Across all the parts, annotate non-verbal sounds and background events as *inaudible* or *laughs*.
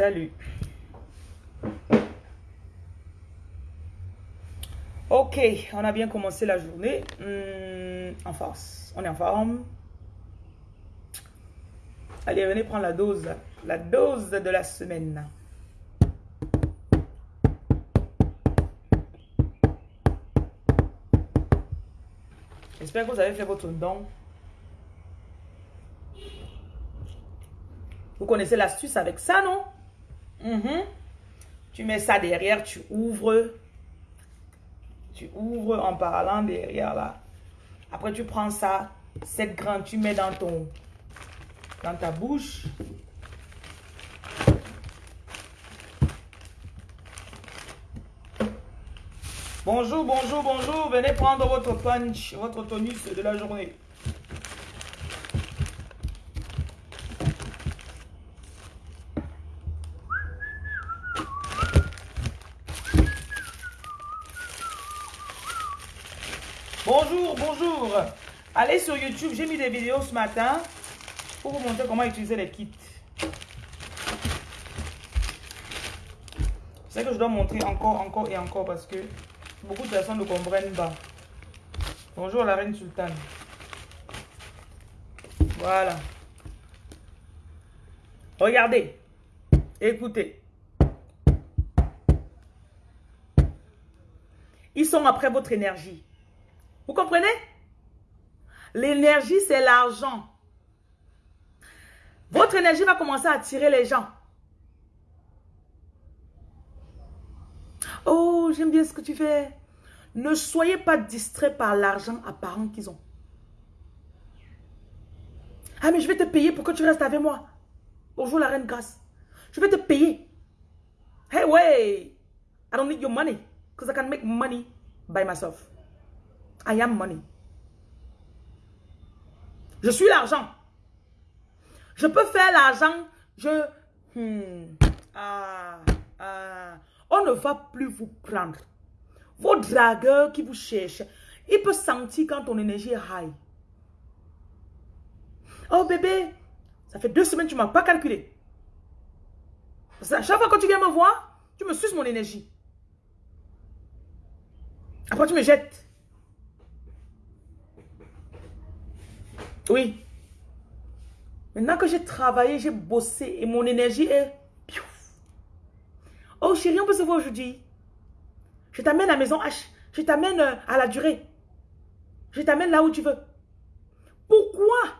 Salut. Ok, on a bien commencé la journée. Hmm, en force. On est en forme. Allez, venez prendre la dose. La dose de la semaine. J'espère que vous avez fait votre don. Vous connaissez l'astuce avec ça, non? Mhm. Tu mets ça derrière, tu ouvres. Tu ouvres en parlant derrière là. Après, tu prends ça, cette grande, tu mets dans ton dans ta bouche. Bonjour, bonjour, bonjour. Venez prendre votre punch, votre tonus de la journée. Bonjour, bonjour. Allez sur YouTube, j'ai mis des vidéos ce matin pour vous montrer comment utiliser les kits. C'est que je dois montrer encore, encore et encore parce que beaucoup de personnes ne comprennent pas. Bonjour la reine sultane. Voilà. Regardez. Écoutez. Ils sont après votre énergie. Vous comprenez? L'énergie, c'est l'argent. Votre énergie va commencer à attirer les gens. Oh, j'aime bien ce que tu fais. Ne soyez pas distrait par l'argent apparent qu'ils ont. Ah, mais je vais te payer pour que tu restes avec moi. Bonjour la reine grâce. Je vais te payer. Hey, way. I don't need your money. Because I can make money by myself. I am money. Je suis l'argent. Je peux faire l'argent. Je... Hmm, ah, ah. On ne va plus vous prendre. Vos dragueurs qui vous cherchent, ils peuvent sentir quand ton énergie est high. Oh bébé, ça fait deux semaines que tu ne m'as pas calculé. Parce à chaque fois que tu viens me voir, tu me suces mon énergie. Après, tu me jettes. Oui. Maintenant que j'ai travaillé, j'ai bossé et mon énergie est... Oh chérie, on peut se voir aujourd'hui. Je t'amène à la maison H. Je t'amène euh, à la durée. Je t'amène là où tu veux. Pourquoi?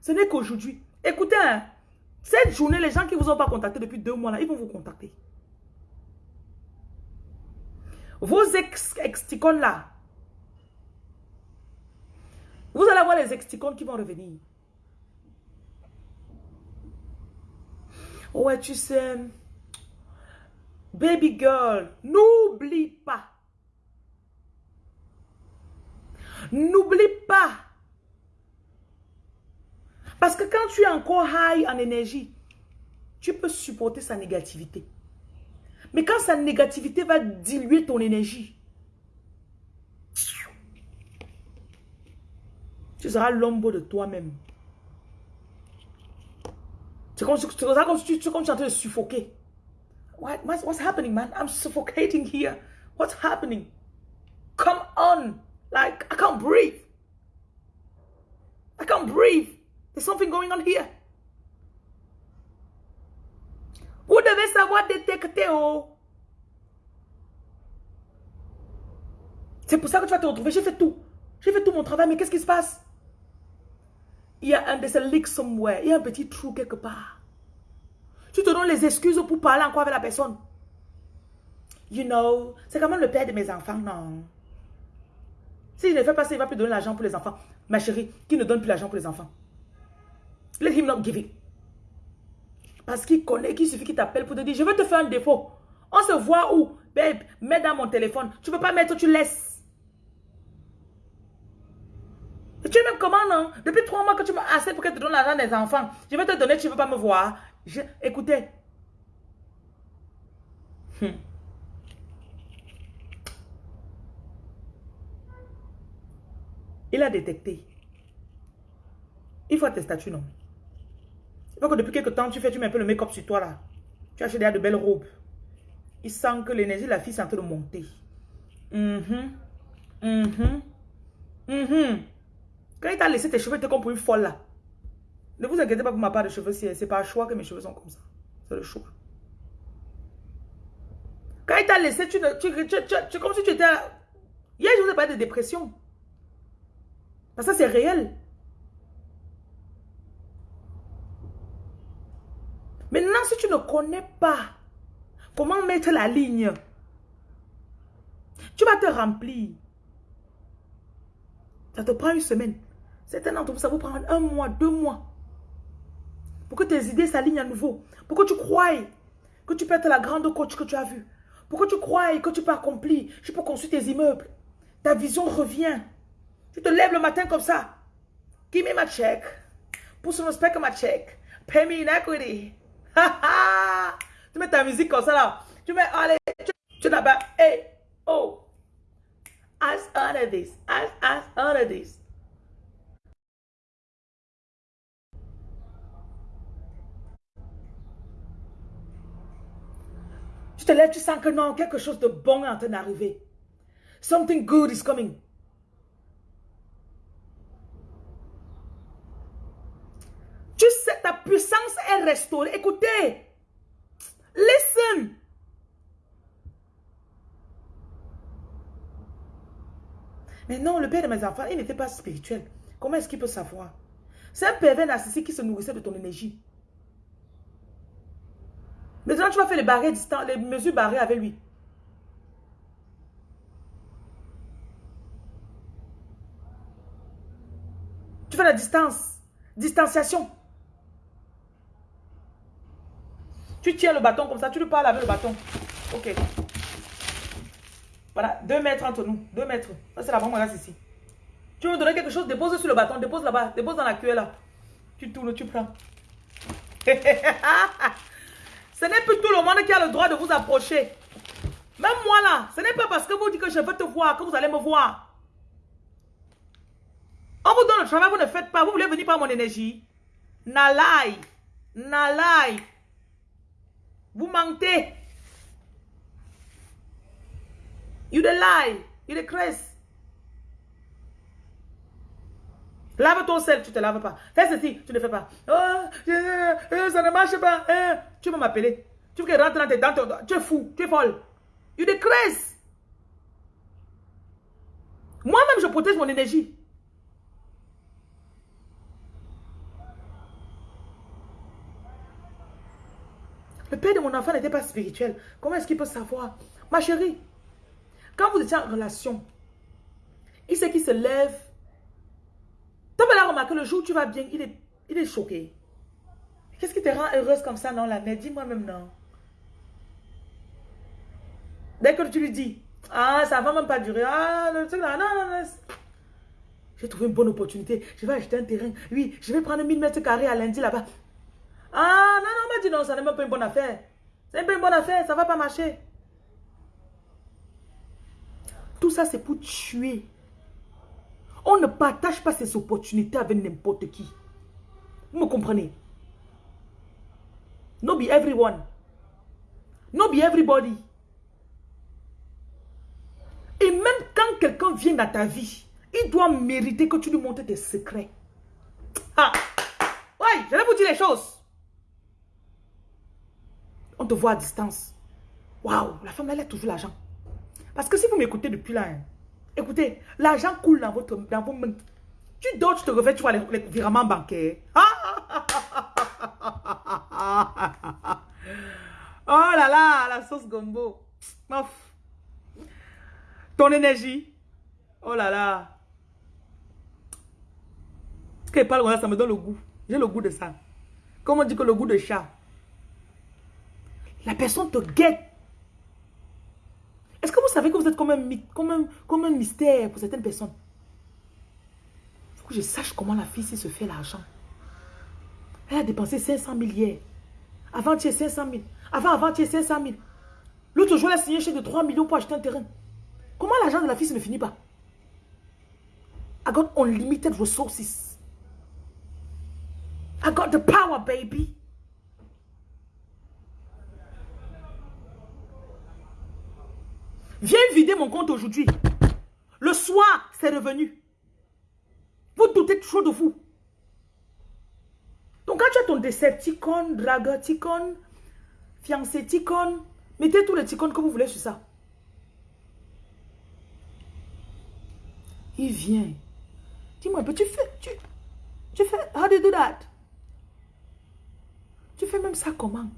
Ce n'est qu'aujourd'hui. Écoutez, hein, cette journée, les gens qui ne vous ont pas contacté depuis deux mois, là, ils vont vous contacter. Vos ex, ex là, vous allez avoir les exticones qui vont revenir. Ouais, tu sais, baby girl, n'oublie pas. N'oublie pas. Parce que quand tu es encore high en énergie, tu peux supporter sa négativité. Mais quand sa négativité va diluer ton énergie, Tu seras l'ombre de toi-même. C'est comme, comme, si tu es en train de suffoquer. What, what's happening, man? I'm suffocating here. What's happening? Come on. Like, I can't breathe. I can't breathe. There's something going on here. Vous devez savoir détecter, oh. C'est pour ça que tu vas te retrouver. J'ai fait tout. J'ai fait tout mon travail, mais qu'est-ce qui se passe? Il y a un de leak somewhere, il y a un petit trou quelque part. Tu te donnes les excuses pour parler encore avec la personne. You know, c'est quand même le père de mes enfants, non? Si je ne fais pas ça, il ne va plus donner l'argent pour les enfants. Ma chérie, qui ne donne plus l'argent pour les enfants? Let him not give it. Parce qu'il connaît qu'il suffit qu'il t'appelle pour te dire, je veux te faire un défaut. On se voit où? Babe, mets dans mon téléphone. Tu ne peux pas mettre, tu laisses. Tu es même comment, non? Depuis trois mois que tu m'as assez pour que tu te donnes l'argent des enfants. Je vais te donner, tu ne veux pas me voir. Écoutez. Hmm. Il a détecté. Il faut tes statuts, non? Donc depuis quelques temps, tu fais, tu mets un peu le make-up sur toi là. Tu achètes de belles robes. Il sent que l'énergie de la fille est en train de monter. Mhm. Mhm. Mhm. Quand il t'a laissé tes cheveux, tu es comme pour une folle là. Ne vous inquiétez pas pour ma part de cheveux, c'est pas un choix que mes cheveux sont comme ça. C'est le choix. Quand il t'a laissé, tu, tu, tu, comme si tu étais... Hier, je vous ai parlé de dépression. Parce que c'est réel. Maintenant, si tu ne connais pas comment mettre la ligne, tu vas te remplir. Ça te prend une semaine. Certains d'entre vous, ça vous prend un mois, deux mois. Pour que tes idées s'alignent à nouveau. Pour que tu croies que tu peux être la grande coach que tu as vue. Pour que tu croies que tu peux accomplir. Tu peux construire tes immeubles. Ta vision revient. Tu te lèves le matin comme ça. Give me my check. Put some respect my check. Pay me in equity. *laughs* tu mets ta musique comme ça là. Tu mets, allez, tu, tu pas, hey, oh. As under this, as, as under this. Tu te lèves, tu sens que non, quelque chose de bon est en train d'arriver. Something good is coming. Tu sais, ta puissance est restaurée. Écoutez. Listen. Mais non, le père de mes enfants, il n'était pas spirituel. Comment est-ce qu'il peut savoir? C'est un pervers narcissique qui se nourrissait de ton énergie. Maintenant, tu vas faire les barrières distantes, les mesures barrées avec lui. Tu fais la distance. Distanciation. Tu tiens le bâton comme ça, tu lui parles avec le bâton. Ok. Voilà, deux mètres entre nous. Deux mètres. Ça, c'est la bombe ici. Tu veux me donner quelque chose, dépose sur le bâton, dépose là-bas, dépose dans la cuillère là. Tu tournes, tu prends. *laughs* Ce n'est plus tout le monde qui a le droit de vous approcher. Même moi là, ce n'est pas parce que vous dites que je veux te voir que vous allez me voir. On vous donne le travail, vous ne faites pas. Vous voulez venir par mon énergie. Nalai. Nalai. Vous mentez. You the lie. You the cresse. Lave ton sel, tu ne te laves pas. Fais ceci, tu ne fais pas. Oh, ça ne marche pas. Hein. Tu vas m'appeler. Tu veux que rentre dans tes dents. Tu es fou, tu es folle. You cresse. Moi-même, je protège mon énergie. Le père de mon enfant n'était pas spirituel. Comment est-ce qu'il peut savoir? Ma chérie, quand vous étiez en relation, il sait qu'il se lève. Tu vas remarqué le jour où tu vas bien, il est, il est choqué. Qu'est-ce qui te rend heureuse comme ça, non, la mère? Dis-moi même non. Dès que tu lui dis, ah, ça va même pas durer. Ah, le truc là, non, non. J'ai trouvé une bonne opportunité. Je vais acheter un terrain. Oui, je vais prendre 1000 mètres carrés à lundi là-bas. Ah, non, non, m'a dit non, ça n'est même pas une bonne affaire. C'est pas une bonne affaire, ça va pas marcher. Tout ça, c'est pour tuer. On ne partage pas ces opportunités avec n'importe qui. Vous me comprenez? No be everyone. No be everybody. Et même quand quelqu'un vient dans ta vie, il doit mériter que tu lui montres tes secrets. Ah! Ouais, je vais vous dire les choses. On te voit à distance. Waouh, la femme, elle a toujours l'argent. Parce que si vous m'écoutez depuis là, hein, écoutez, l'argent coule dans, votre, dans vos mains. Tu dors, tu te réveilles, tu vois les, virements bancaires. *laughs* oh là là, la sauce gombo. Ton énergie. Oh là là. Ce qu'elle parle, ça me donne le goût. J'ai le goût de ça. Comme on dit que le goût de chat. La personne te guette. Est-ce que vous savez que vous êtes comme un, mystère pour certaines personnes? Il faut que je sache comment la fille se fait l'argent. Elle a dépensé 500 000 hier. Avant-hier, 500 000. Avant, avant-hier, 500 000. L'autre jour, elle a signé chèque de 3 millions pour acheter un terrain. Comment l'argent de la fille ne finit pas? I got unlimited resources. I got the power, baby. Viens vider mon compte aujourd'hui. Le soir, c'est revenu. Vous doutez trop de vous. Donc quand tu as ton Decepticon, Dragoticon, fiancé Ticon, mettez tous les Ticons que vous voulez sur ça. Il vient. Dis-moi, tu fais, tu, tu fais, how do you do that? Tu fais même ça comment?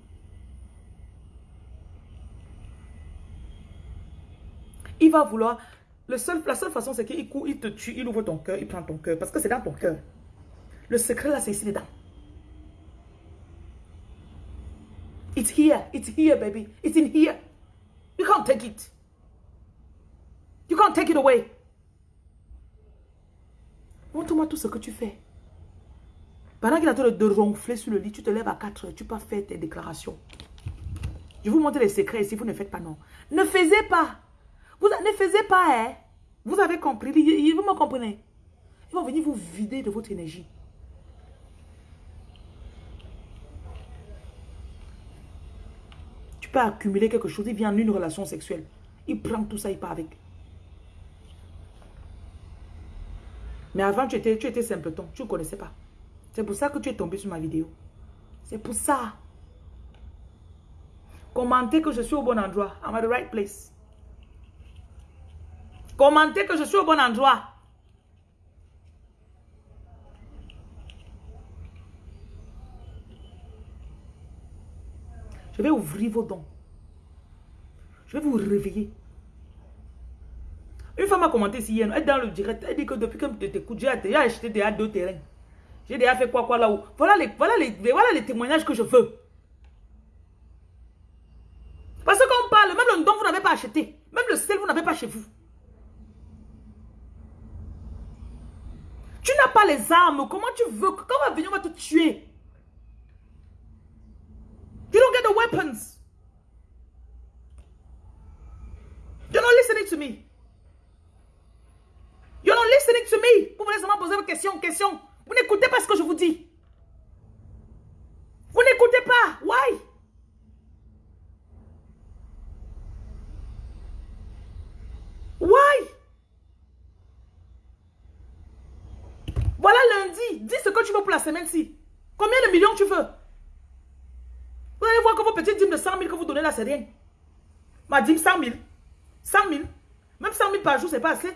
Il va vouloir, le seul, la seule façon c'est qu'il il te tue, il ouvre ton cœur, il prend ton cœur, parce que c'est dans ton cœur. Le secret là, c'est ici dedans. It's here, it's here baby, it's in here. You can't take it. You can't take it away. Montre-moi tout ce que tu fais. Pendant qu'il train de ronfler sur le lit, tu te lèves à 4 heures, tu peux faire tes déclarations. Je vous montre les secrets si vous ne faites pas non. Ne faisez pas. Vous ne faisez pas, hein. Vous avez compris. Vous me comprenez. Ils vont venir vous vider de votre énergie. Tu peux accumuler quelque chose. Il vient en une relation sexuelle. Il prend tout ça, il part avec. Mais avant, tu étais, tu étais simpleton. Tu ne connaissais pas. C'est pour ça que tu es tombé sur ma vidéo. C'est pour ça. Commentez que je suis au bon endroit. I'm at the right place. Commentez que je suis au bon endroit. Je vais ouvrir vos dons. Je vais vous réveiller. Une femme a commenté ici hier, elle est dans le direct, elle dit que depuis que je t'écoute, j'ai acheté déjà deux terrains. J'ai déjà fait quoi quoi là-haut. Voilà les, voilà, les, voilà les témoignages que je veux. Parce qu'on parle, même le don vous n'avez pas acheté. Même le sel vous n'avez pas chez vous. Tu n'as pas les armes. Comment tu veux Quand on va venir, on va te tuer? You don't get the weapons. You're not listening to me. You're not listening to me. Vous voulez seulement poser vos questions, questions. Vous n'écoutez pas ce que je vous dis. Vous n'écoutez pas. Why? Why? Lundi. Dis ce que tu veux pour la semaine-ci. Combien de millions tu veux? Vous allez voir que vos petites dîmes de 100 000 que vous donnez là, c'est rien. Ma dîme 100 000. 100 000. Même 100 000 par jour, c'est pas assez.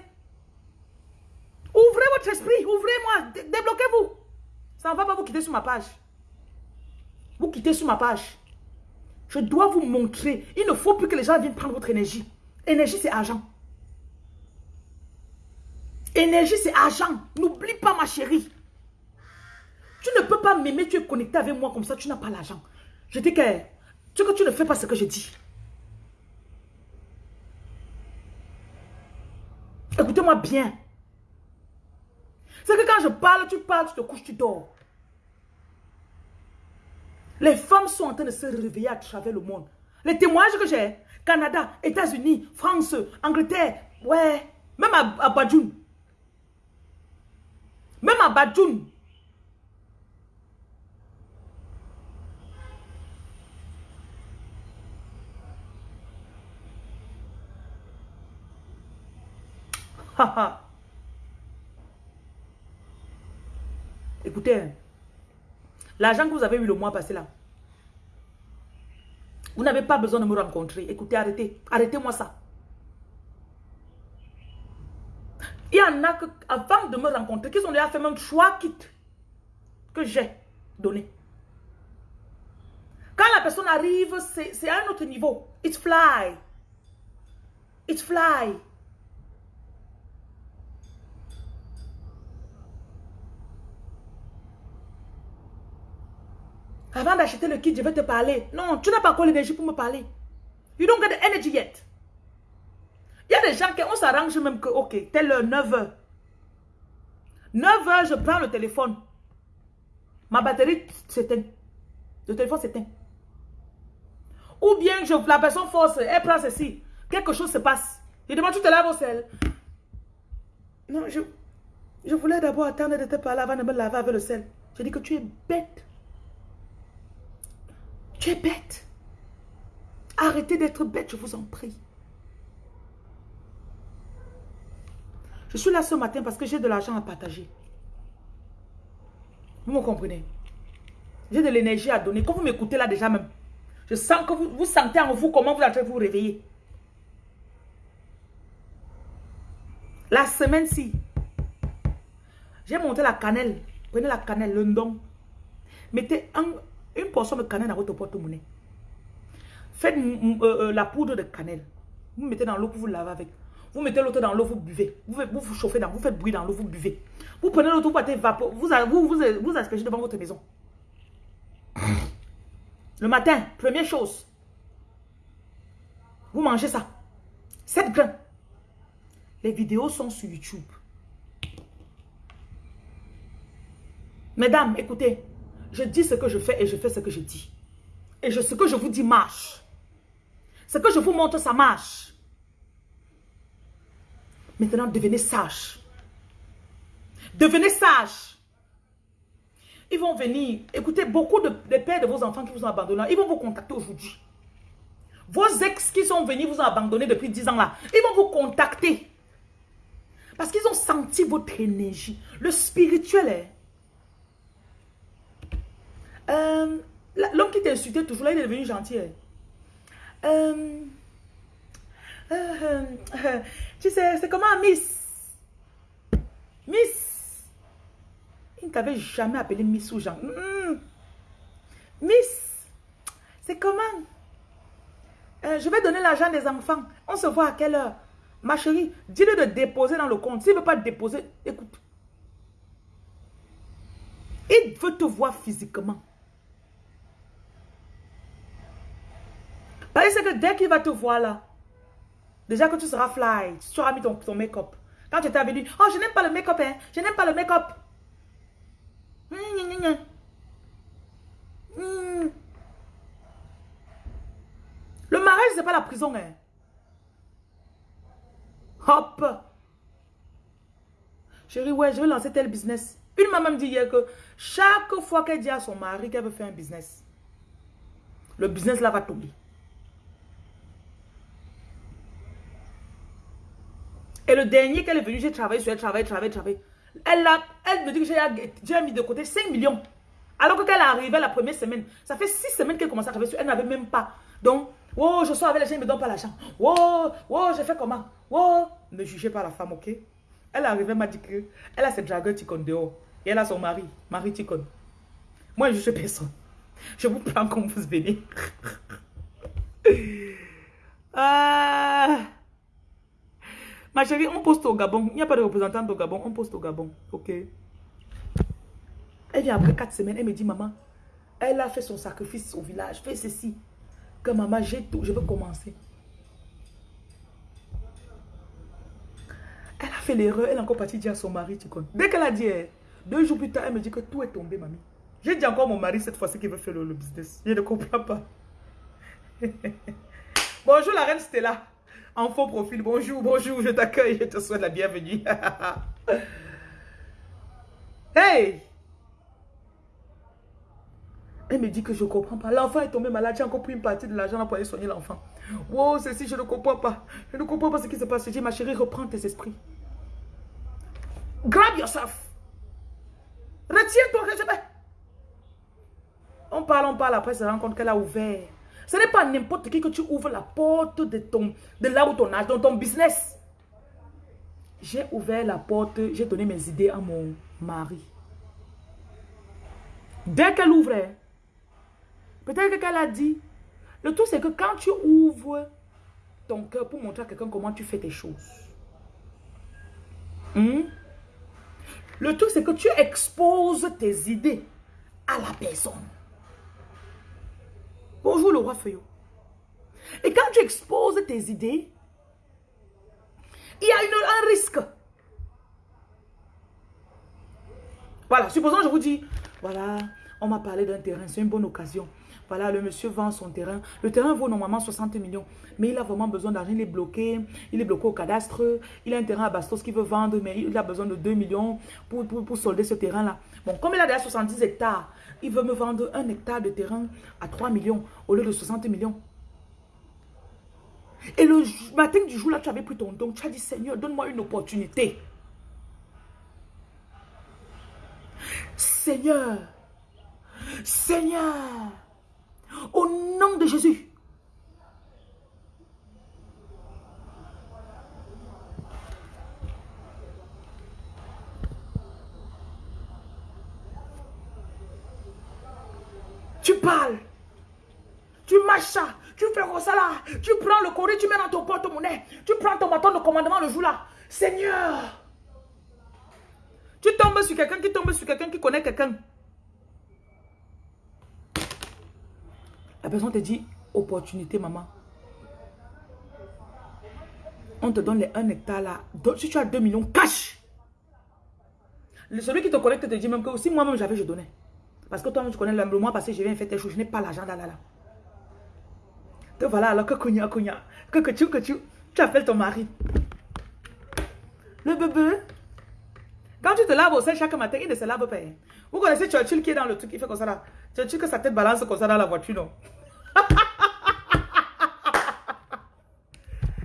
Ouvrez votre esprit, ouvrez-moi, débloquez-vous. Ça ne va pas vous quitter sur ma page. Vous quittez sur ma page. Je dois vous montrer. Il ne faut plus que les gens viennent prendre votre énergie. Énergie, c'est argent. Énergie, c'est argent. N'oublie pas, ma chérie. Tu ne peux pas m'aimer, tu es connecté avec moi comme ça, tu n'as pas l'argent. Je dis que tu, que tu ne fais pas ce que je dis. Écoutez-moi bien. C'est que quand je parle, tu parles, tu te couches, tu dors. Les femmes sont en train de se réveiller à travers le monde. Les témoignages que j'ai, Canada, États-Unis, France, Angleterre, ouais, même à, à Badjoun. Même à Badjoun. *laughs* Écoutez, l'argent que vous avez eu le mois passé là, vous n'avez pas besoin de me rencontrer. Écoutez, arrêtez. Arrêtez-moi ça. Il y en a que, avant de me rencontrer, qui ont déjà fait même trois kits que j'ai donnés. Quand la personne arrive, c'est à un autre niveau. It's fly. It's fly. Avant d'acheter le kit, je vais te parler. Non, tu n'as pas encore l'énergie pour me parler. You don't get the energy yet. Il y a des gens qui, on s'arrange même que, ok, tel 9h. 9h, je prends le téléphone. Ma batterie s'éteint. Le téléphone s'éteint. Ou bien la personne force, elle prend ceci. Quelque chose se passe. Je demande, tu te laves au sel. Non, je, je voulais d'abord attendre de te parler avant de me laver avec le sel. Je dis que tu es bête. Bête. Arrêtez d'être bête, je vous en prie. Je suis là ce matin parce que j'ai de l'argent à partager. Vous me comprenez? J'ai de l'énergie à donner. Quand vous m'écoutez là déjà même, je sens que vous, vous sentez en vous comment vous allez vous réveiller. La semaine-ci, j'ai monté la cannelle. Prenez la cannelle, le don. Mettez une portion de cannelle dans votre porte-monnaie. Faites euh, euh, la poudre de cannelle. Vous mettez dans l'eau pour vous laver avec. Vous mettez l'autre dans l'eau, vous buvez. Vous, vous, chauffez dans, vous faites bruit dans l'eau, vous buvez. Vous prenez l'autre, vous vapeur, vous, vous, vous, vous aspergez devant votre maison. *laughs* Le matin, première chose. Vous mangez ça. 7 grains. Les vidéos sont sur YouTube. Mesdames, écoutez. Je dis ce que je fais et je fais ce que je dis. Et ce que je vous dis marche. Ce que je vous montre, ça marche. Maintenant, devenez sage. Devenez sage. Ils vont venir. Écoutez, beaucoup de, pères de vos enfants qui vous ont abandonné, ils vont vous contacter aujourd'hui. Vos ex qui sont venus vous ont abandonné depuis 10 ans là, ils vont vous contacter. Parce qu'ils ont senti votre énergie. Le spirituel est... Euh, L'homme qui t'insultait toujours là, il est devenu gentil. Hein. Euh, euh, tu sais, c'est comment Miss? Miss? Il ne t'avait jamais appelé Miss ou Jean. Miss, c'est comment? Je vais donner l'argent des enfants. On se voit à quelle heure? Ma chérie, dis-le de déposer dans le compte. S'il ne veut pas déposer, écoute. Il veut te voir physiquement. Parce que dès qu'il va te voir là, déjà que tu seras fly, tu auras mis ton, make-up. Quand tu étais venu, oh je n'aime pas le make-up, hein. je n'aime pas le make-up. Hmm. Le mariage, c'est pas la prison. Hein. Hop. Chérie, ouais, je vais lancer tel business. Une maman me dit hier que chaque fois qu'elle dit à son mari qu'elle veut faire un business, le business là va tomber. Et le dernier qu'elle est venue, j'ai travaillé sur elle, travaillé, travaillé, travaillé. Elle, a, elle me dit que j'ai mis de côté 5 millions. Alors que quand elle est arrivée la première semaine, ça fait 6 semaines qu'elle commence à travailler sur elle, n'avait même pas. Donc, oh, je sors avec les gens, ils ne me donnent pas l'argent. Oh, oh, j'ai fait comment? Oh, ne jugez pas la femme, ok? Elle est arrivée, elle m'a dit que elle a cette dragueur Ticon dehors. Et elle a son mari, Marie Ticon. Moi, je ne juge personne. Je vous prends comme vous venez. *laughs* ah... Ma chérie, on poste au Gabon. Il n'y a pas de représentant au Gabon. On poste au Gabon. Ok. Elle vient après 4 semaines. Elle me dit, maman, elle a fait son sacrifice au village. Fait ceci. Que maman, j'ai tout. Je veux commencer. Elle a fait l'erreur. Elle est encore partie dire à son mari, tu connais. Dès qu'elle a dit, eh, deux jours plus tard, elle me dit que tout est tombé, mamie. J'ai dit encore à mon mari cette fois-ci qu'il veut faire le, le business. Je ne comprends pas. *laughs* Bonjour la reine Stella. En faux profil, bonjour, bonjour, je t'accueille, je te souhaite la bienvenue. *laughs* hey! Elle me dit que je ne comprends pas. L'enfant est tombé malade, j'ai encore pris une partie de l'argent pour aller soigner l'enfant. Wow, ceci, je ne comprends pas. Je ne comprends pas ce qui se passe. Je dis, ma chérie, reprends tes esprits. Grab yourself. Retiens-toi. On parle, on parle, après, se rend compte qu'elle a ouvert ce n'est pas n'importe qui que tu ouvres la porte de, ton, de là où ton âge, dans ton business. J'ai ouvert la porte, j'ai donné mes idées à mon mari. Dès qu'elle ouvrait, peut-être qu'elle a dit, le tout c'est que quand tu ouvres ton cœur pour montrer à quelqu'un comment tu fais tes choses, hmm, le tout c'est que tu exposes tes idées à la personne. Bonjour le roi Feuillot. Et quand tu exposes tes idées, il y a un risque. Voilà, supposons je vous dis, voilà, On m'a parlé d'un terrain, c'est une bonne occasion. Voilà, le monsieur vend son terrain. Le terrain vaut normalement 60 millions. Mais il a vraiment besoin d'argent. Il est bloqué. Il est bloqué au cadastre. Il a un terrain à Bastos qu'il veut vendre, mais il a besoin de 2 millions pour, pour, solder ce terrain-là. Bon, comme il a déjà 70 hectares, il veut me vendre un hectare de terrain à 3 millions au lieu de 60 millions. Et le matin du jour là, tu avais pris ton don. Tu as dit, Seigneur, donne-moi une opportunité. Seigneur, Seigneur, au nom de Jésus. Tu parles. Tu marches ça. Tu fais ça là. Tu prends le courrier, tu mets dans ton porte-monnaie. Tu prends ton bâton de commandement le jour là. Seigneur. Tu tombes sur quelqu'un qui tombe sur quelqu'un qui connaît quelqu'un. La personne te dit, opportunité, maman. On te donne les 1 hectare là. Si tu as 2 millions, cash. Celui qui te connecte te dit même que si moi-même j'avais, je donnais. Parce que toi, tu connais le mois passé, je viens faire tes choses, je n'ai pas l'argent là, là, là. Te voilà alors que cogna, cogna. Que que tu, que tu, tu appelles ton mari. Le bébé. Quand tu te laves au sein chaque matin, il ne se lave pas. Hein. Vous connaissez Churchill qui est dans le truc, il fait comme ça là. Churchill que sa tête balance comme ça dans la voiture, non?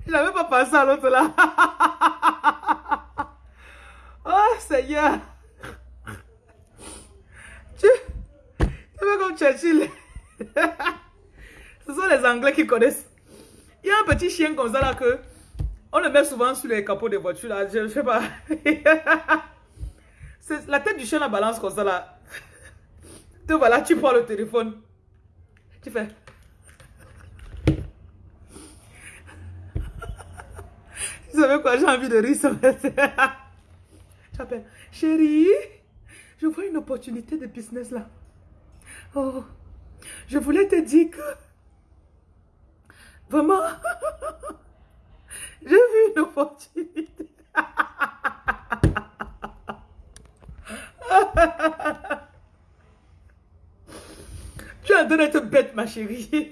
Je n'avais pas pensé à l'autre là. oh Seigneur. Tu, tu fais comme Churchill. Ce sont les Anglais qui connaissent. Il y a un petit chien comme ça là que on le met souvent sur les capots des voitures là. Je, ne sais pas. *laughs* la tête du chien la balance comme ça là. Tu voilà, tu prends le téléphone. Tu fais. Vous savez quoi, j'ai envie de rire *laughs* chérie, je vois une opportunité de business là. Oh, je voulais te dire que Vraiment, *laughs* j'ai vu une opportunité. *laughs* tu es en train d'être bête, ma chérie.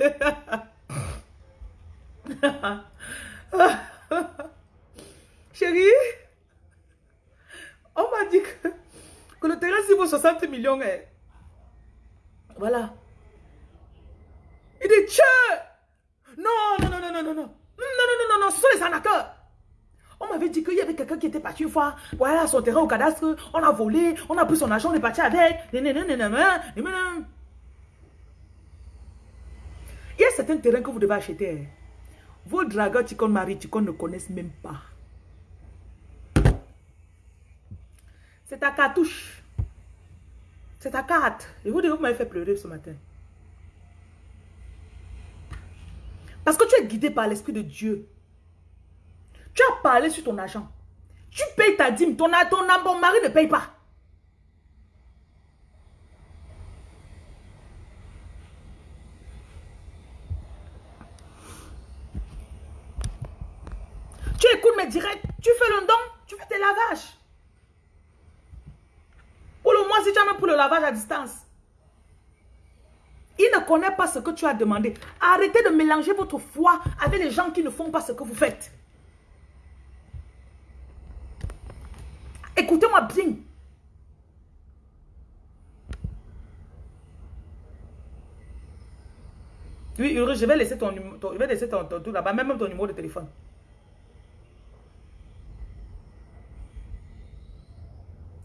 Chérie, on m'a dit que, que le terrain, si vaut 60 millions, est... voilà. Il dit, tiens non, non, non, non, non, non, non. Non, non, non, non, non, ce sont les arnaqueurs. On m'avait dit qu'il y avait quelqu'un qui était parti une fois. Voilà, son terrain au cadastre. On a volé, on a pris son argent, on est parti avec. Il y a certains terrains que vous devez acheter. Vos dragueurs Ticon Marie Ticon ne connaissent même pas. C'est ta cartouche. C'est ta carte. Et vous, vous m'avez fait pleurer ce matin. Parce que tu es guidé par l'Esprit de Dieu. Tu as parlé sur ton argent. Tu payes ta dîme. Ton, ton, ton mari ne paye pas. Tu écoutes mes directs. Tu fais le don. Tu fais tes lavages. Mois, si tu as même pour le lavage à distance. Il ne connaît pas ce que tu as demandé. Arrêtez de mélanger votre foi avec les gens qui ne font pas ce que vous faites. Écoutez-moi bien. Oui, je vais laisser ton, je vais laisser ton, ton, là-bas, même ton numéro de téléphone.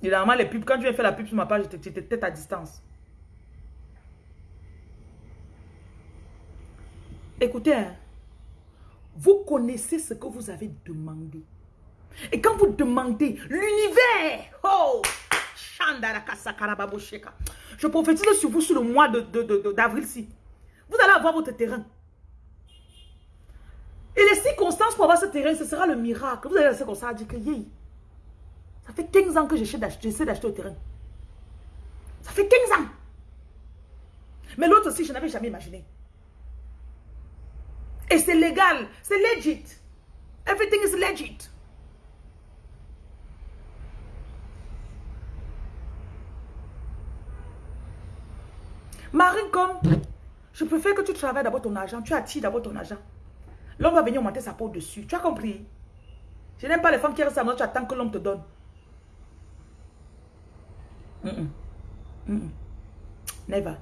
Et normalement, les pubs, quand tu viens faire la pub sur ma page, tu étais à distance. Écoutez, hein. vous connaissez ce que vous avez demandé. Et quand vous demandez l'univers, oh, je prophétise sur vous sur le mois d'avril-ci. Vous allez avoir votre terrain. Et les circonstances pour avoir ce terrain, ce sera le miracle. Vous allez rester comme ça, dire que ça fait 15 ans que j'essaie d'acheter le terrain. Ça fait 15 ans. Mais l'autre aussi, je n'avais jamais imaginé. Et c'est légal. C'est legit. Everything is legit. Marine, comme je préfère que tu travailles d'abord ton argent, tu attires d'abord ton argent. L'homme va venir monter sa peau dessus. Tu as compris? Je n'aime pas les femmes qui restent à moi, tu attends que l'homme te donne. Never.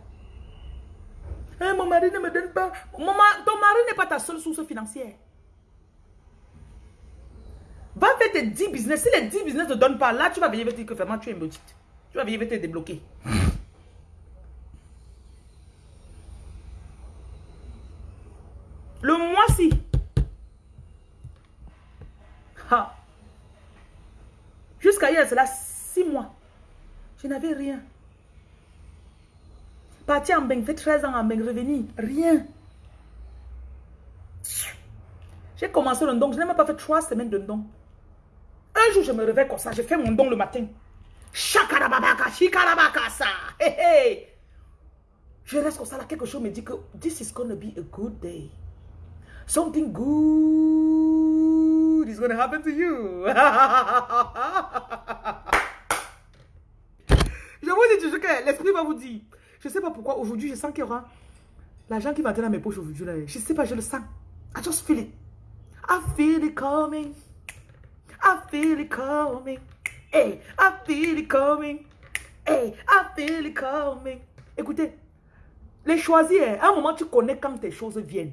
Eh, mon mari ne me donne pas. ton mari n'est pas ta seule source financière. Va faire tes 10 business. Si les 10 business ne donnent pas, là, tu vas venir dire que vraiment tu es une Tu vas venir te débloquer. Le mois-ci. Jusqu'à hier, c'est là 6 mois. Je n'avais rien. Parti en Beng, fait 13 ans en Beng, revenu, rien. J'ai commencé le don, je n'ai même pas fait 3 semaines de don. Un jour, je me réveille comme ça, je fais mon don le matin. Shakarababaka, shikarabakasa. Hey, hey. Je reste comme ça, là, quelque chose me dit que this is gonna be a good day. Something good is gonna happen to you. *laughs* je vous dis toujours que l'esprit va vous dire. Je ne sais pas pourquoi aujourd'hui, je sens qu'il y aura l'argent qui va entrer dans mes poches aujourd'hui. Je ne sais pas, je le sens. I just feel it. I feel it coming. I feel it coming. Hey, I feel it coming. Hey, I feel it coming. Écoutez, les choisir, à un moment, tu connais quand tes choses viennent.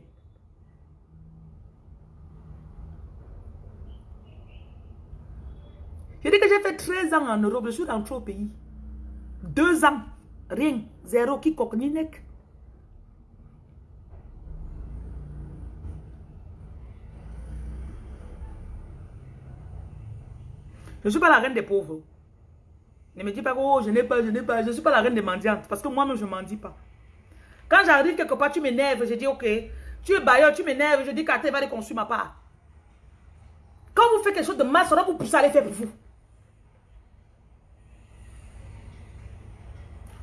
J'ai dit que j'ai fait 13 ans en Europe, je suis rentré au pays. Deux ans, rien, zéro, qui ni nek. Je ne suis pas la reine des pauvres. Ne me dis pas que oh, je n'ai pas, je n'ai pas. Je ne suis pas la reine des mendiantes. Parce que moi-même, je ne mendie pas. Quand j'arrive quelque part, tu m'énerves, je dis ok. Tu es bailleur, tu m'énerves, je dis qu'à va aller construire ma part. Quand vous faites quelque chose de mal, ça doit vous pousser à aller faire pour vous.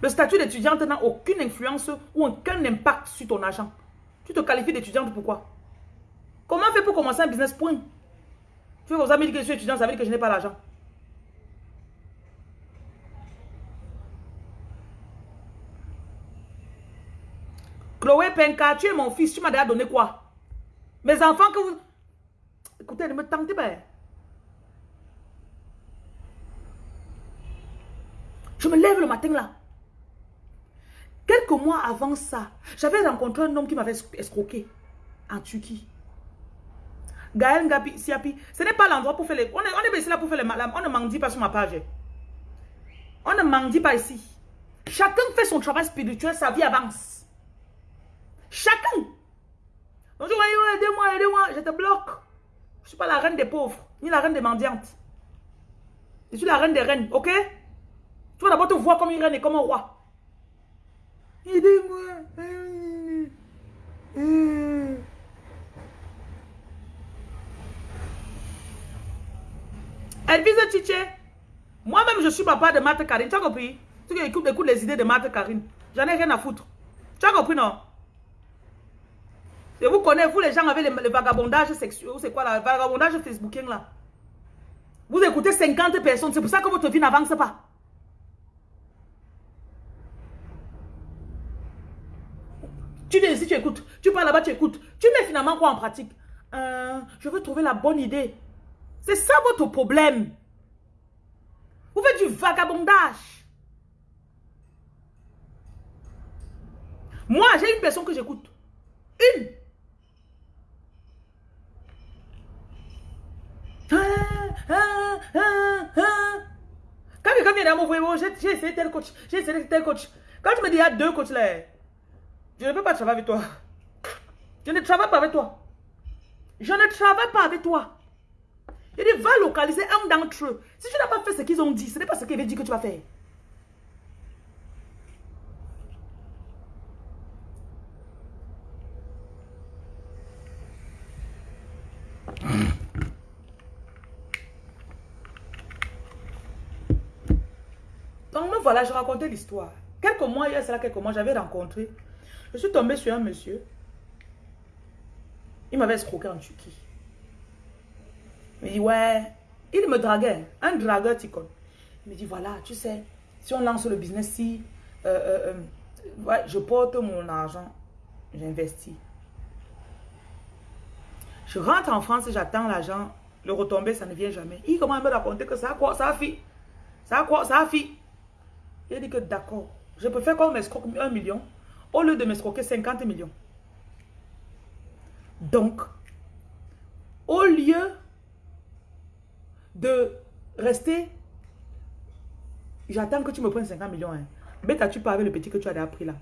Le statut d'étudiante n'a aucune influence ou aucun impact sur ton argent. Tu te qualifies d'étudiante pourquoi? Comment faire pour commencer un business point? Tu veux aux amis que je suis étudiante, ça veut dire que je n'ai pas l'argent. Chloé Penka, tu es mon fils, tu m'as déjà donné quoi? Mes enfants que vous... Écoutez, ne me tentez pas. Je me lève le matin là. Quelques mois avant ça, j'avais rencontré un homme qui m'avait escroqué en Turquie. Gaël Ngapi, Siapi, ce n'est pas l'endroit pour faire les... On est, on est ici là pour faire les malades. On ne mendie pas sur ma page. On ne mendie pas ici. Chacun fait son travail spirituel, sa vie avance. Chacun. Donc aidez-moi, aidez-moi, je te bloque. Je ne suis pas la reine des pauvres, ni la reine des mendiantes. Je suis la reine des reines, ok? Tu vas d'abord te voir comme une reine et comme un roi. Aidez-moi. Elvise Tiché. Moi-même, je suis papa de Marthe Karine. Tu as compris? Tu écoutes, écoutes les idées de Marthe Karine. J'en ai rien à foutre. Tu as compris, non? Je vous connais, vous les gens avec le, vagabondage sexuel, c'est quoi le vagabondage facebookien là Vous écoutez 50 personnes, c'est pour ça que votre vie n'avance pas. Tu viens ici, tu écoutes. Tu parles là-bas, tu écoutes. Tu mets finalement quoi en pratique euh, Je veux trouver la bonne idée. C'est ça votre problème. Vous faites du vagabondage. Moi, j'ai une personne que j'écoute. Une. Quand quelqu'un vient à m'envoyer, j'ai essayé tel coach, j'ai essayé tel coach. Quand tu me dis, il y a deux coachs là, je ne peux pas travailler avec toi. Je ne travaille pas avec toi. Je ne travaille pas avec toi. Il dit, va localiser un d'entre eux. Si tu n'as pas fait ce qu'ils ont dit, ce n'est pas ce qu'ils avaient dit que tu vas faire. Donc, voilà, je racontais l'histoire. Quelques mois, il y a cela quelques mois, j'avais rencontré je suis tombée sur un monsieur. Il m'avait escroqué en Turquie. Il me dit, ouais, il me draguait, un dragueur ticon. Il me dit, voilà, tu sais, si on lance le business, si euh, euh, euh, je porte mon argent, j'investis. Je rentre en France, j'attends l'argent, le retomber, ça ne vient jamais. Il commence à me raconter que ça a quoi, ça a fait. Ça a quoi, ça a fait. Il dit que d'accord, je préfère qu'on m'escroque un million au lieu de m'escroquer 50 millions. Donc, au lieu de rester, j'attends que tu me prennes 50 millions. Hein. Bête, tu pas avec le petit que tu as appris là.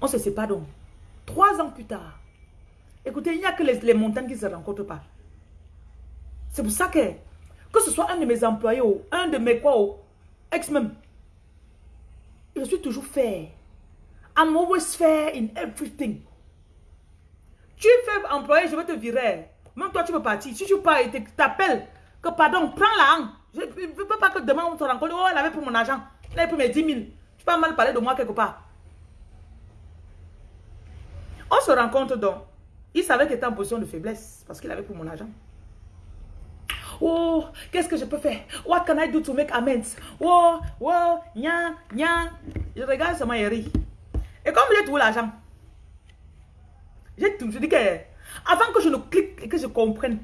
On se sépare donc. Trois ans plus tard. Écoutez, il n'y a que les, montagnes qui ne se rencontrent pas. C'est pour ça que, que ce soit un de mes employés ou un de mes quoi, ex-même, je suis toujours fair. I'm always fair in everything. Tu es employé, je vais te virer. Même toi, tu veux partir. Si tu pars et t'appelles, que pardon, prends la Je ne veux pas que demain on se rencontre. Oh, elle avait pour mon argent. Elle avait pour mes 10 000. Tu pas mal parler de moi quelque part. On se rencontre donc. Il savait qu'il était en position de faiblesse parce qu'il avait pour mon argent. Oh, qu'est-ce que je peux faire? What can I do to make amends? Oh, oh, nya, nya. Je regarde seulement et rit. Et comme j'ai tout l'argent, j'ai tout, je dis que, avant que je ne clique et que je comprenne,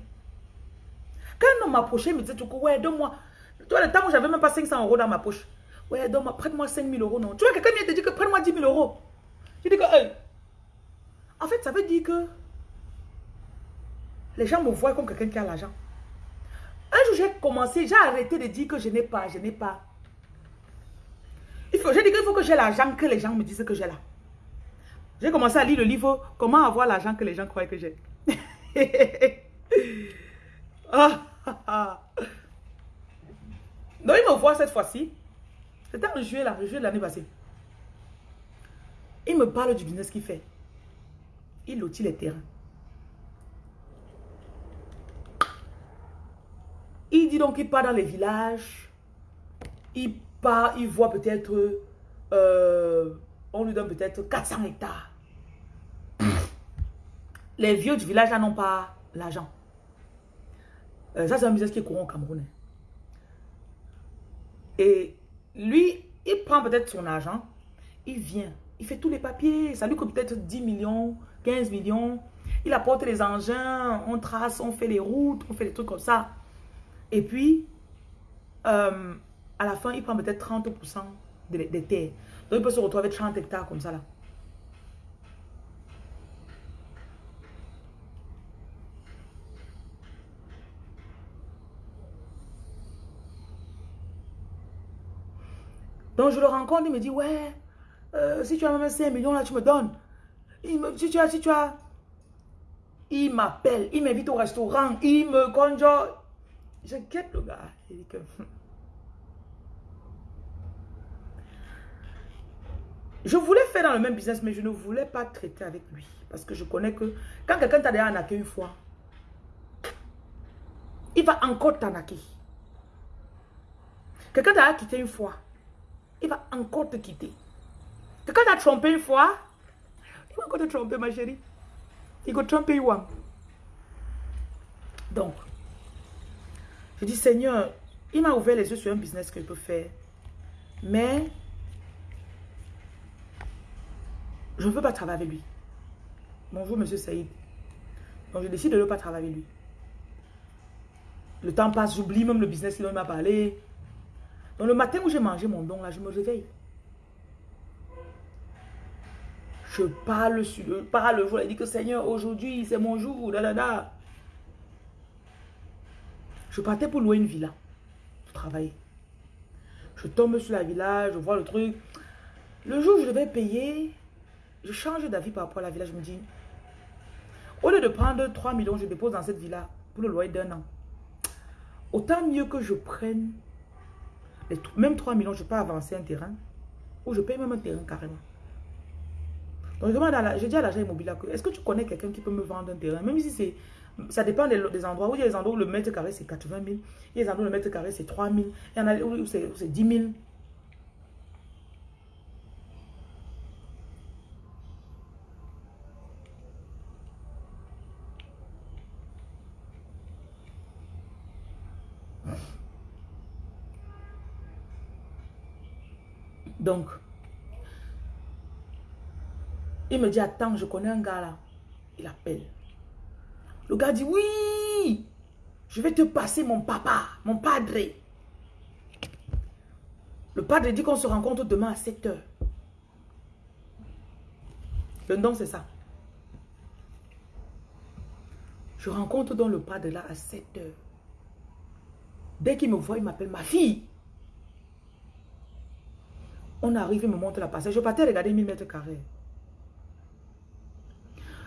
quand homme m'approchait, il me disait, ouais, donne-moi, tu vois, le temps où j'avais même pas 500 euros dans ma poche, ouais, donne-moi, prête-moi 5 000 euros, non. Tu vois, quelqu'un vient te dire que prête-moi 10 000 euros. Je dis que, hey. en fait, ça veut dire que les gens me voient comme quelqu'un qui a l'argent. Un jour, j'ai commencé, j'ai arrêté de dire que je n'ai pas, je n'ai pas. Il faut, j'ai dit qu'il faut que j'ai l'argent que les gens me disent que j'ai là. J'ai commencé à lire le livre Comment avoir l'argent que les gens croient que j'ai. *laughs* ah, Donc, il me voit cette fois-ci. C'était en juillet, là, juillet de l'année passée. Il me parle du business qu'il fait. Il lotit les terrains. Il dit donc qu'il part dans les villages. Il part, il voit peut-être... Euh, on lui donne peut-être 400 hectares. *coughs* Les vieux du village n'ont pas l'argent. Euh, ça, c'est un business qui est courant au Cameroun. Et lui, il prend peut-être son argent, il vient, il fait tous les papiers, ça lui coûte peut-être 10 millions, 15 millions. Il apporte les engins, on trace, on fait les routes, on fait des trucs comme ça. Et puis, euh, à la fin, il prend peut-être 30% des, terres. Donc, il peut se retrouver avec 30 hectares comme ça là. Donc, je le rencontre, il me dit, ouais, euh, si tu as même 5 millions, là, tu me donnes. Il me, si tu as, tu as... Il m'appelle, il m'invite au restaurant, il me conjure. Je le gars. Je voulais faire dans le même business, mais je ne voulais pas traiter avec lui. Parce que je connais que quand quelqu'un t'a déjà arnaqué une fois, il va encore t'arnaquer. Quelqu'un t'a quitté une fois, il va encore te quitter. Quelqu'un t'a trompé une fois, il va encore te tromper, ma chérie. Il va tromper, one. Donc, je dis, Seigneur, il m'a ouvert les yeux sur un business que je peux faire. Mais Je ne veux pas travailler avec lui. Bonjour, monsieur Saïd. Donc, je décide de ne pas travailler avec lui. Le temps passe, j'oublie même le business qu'il m'a parlé. Donc, le matin où j'ai mangé mon don, là, je me réveille. Je parle sur le, parle il dit que Seigneur, aujourd'hui, c'est mon jour. Je partais pour louer une villa, pour travailler. Je tombe sur la villa, je vois le truc. Le jour où je devais payer, je change d'avis par rapport à la villa. Je me dis, au lieu de prendre 3 millions, je dépose dans cette villa pour le loyer d'un an. Autant mieux que je prenne même 3 millions, je peux avancer un terrain ou je paye même un terrain carrément. Donc je demande à je dis à l'agent immobilier, est-ce que tu connais quelqu'un qui peut me vendre un terrain? Même si c'est, ça dépend des, endroits. Où il y a des endroits où le mètre carré c'est 80 000, il y a des endroits où le mètre carré c'est 3 000, il y en a où c'est 10 000. Donc, il me dit, attends, je connais un gars là. Il appelle. Le gars dit, oui, je vais te passer mon papa, mon padre. Le padre dit qu'on se rencontre demain à 7 heures. Le nom, c'est ça. Je rencontre donc le padre là à 7 heures. Dès qu'il me voit, il m'appelle ma fille. On arrive, il me montre la passage. Je partais regarder 1000 mètres carrés.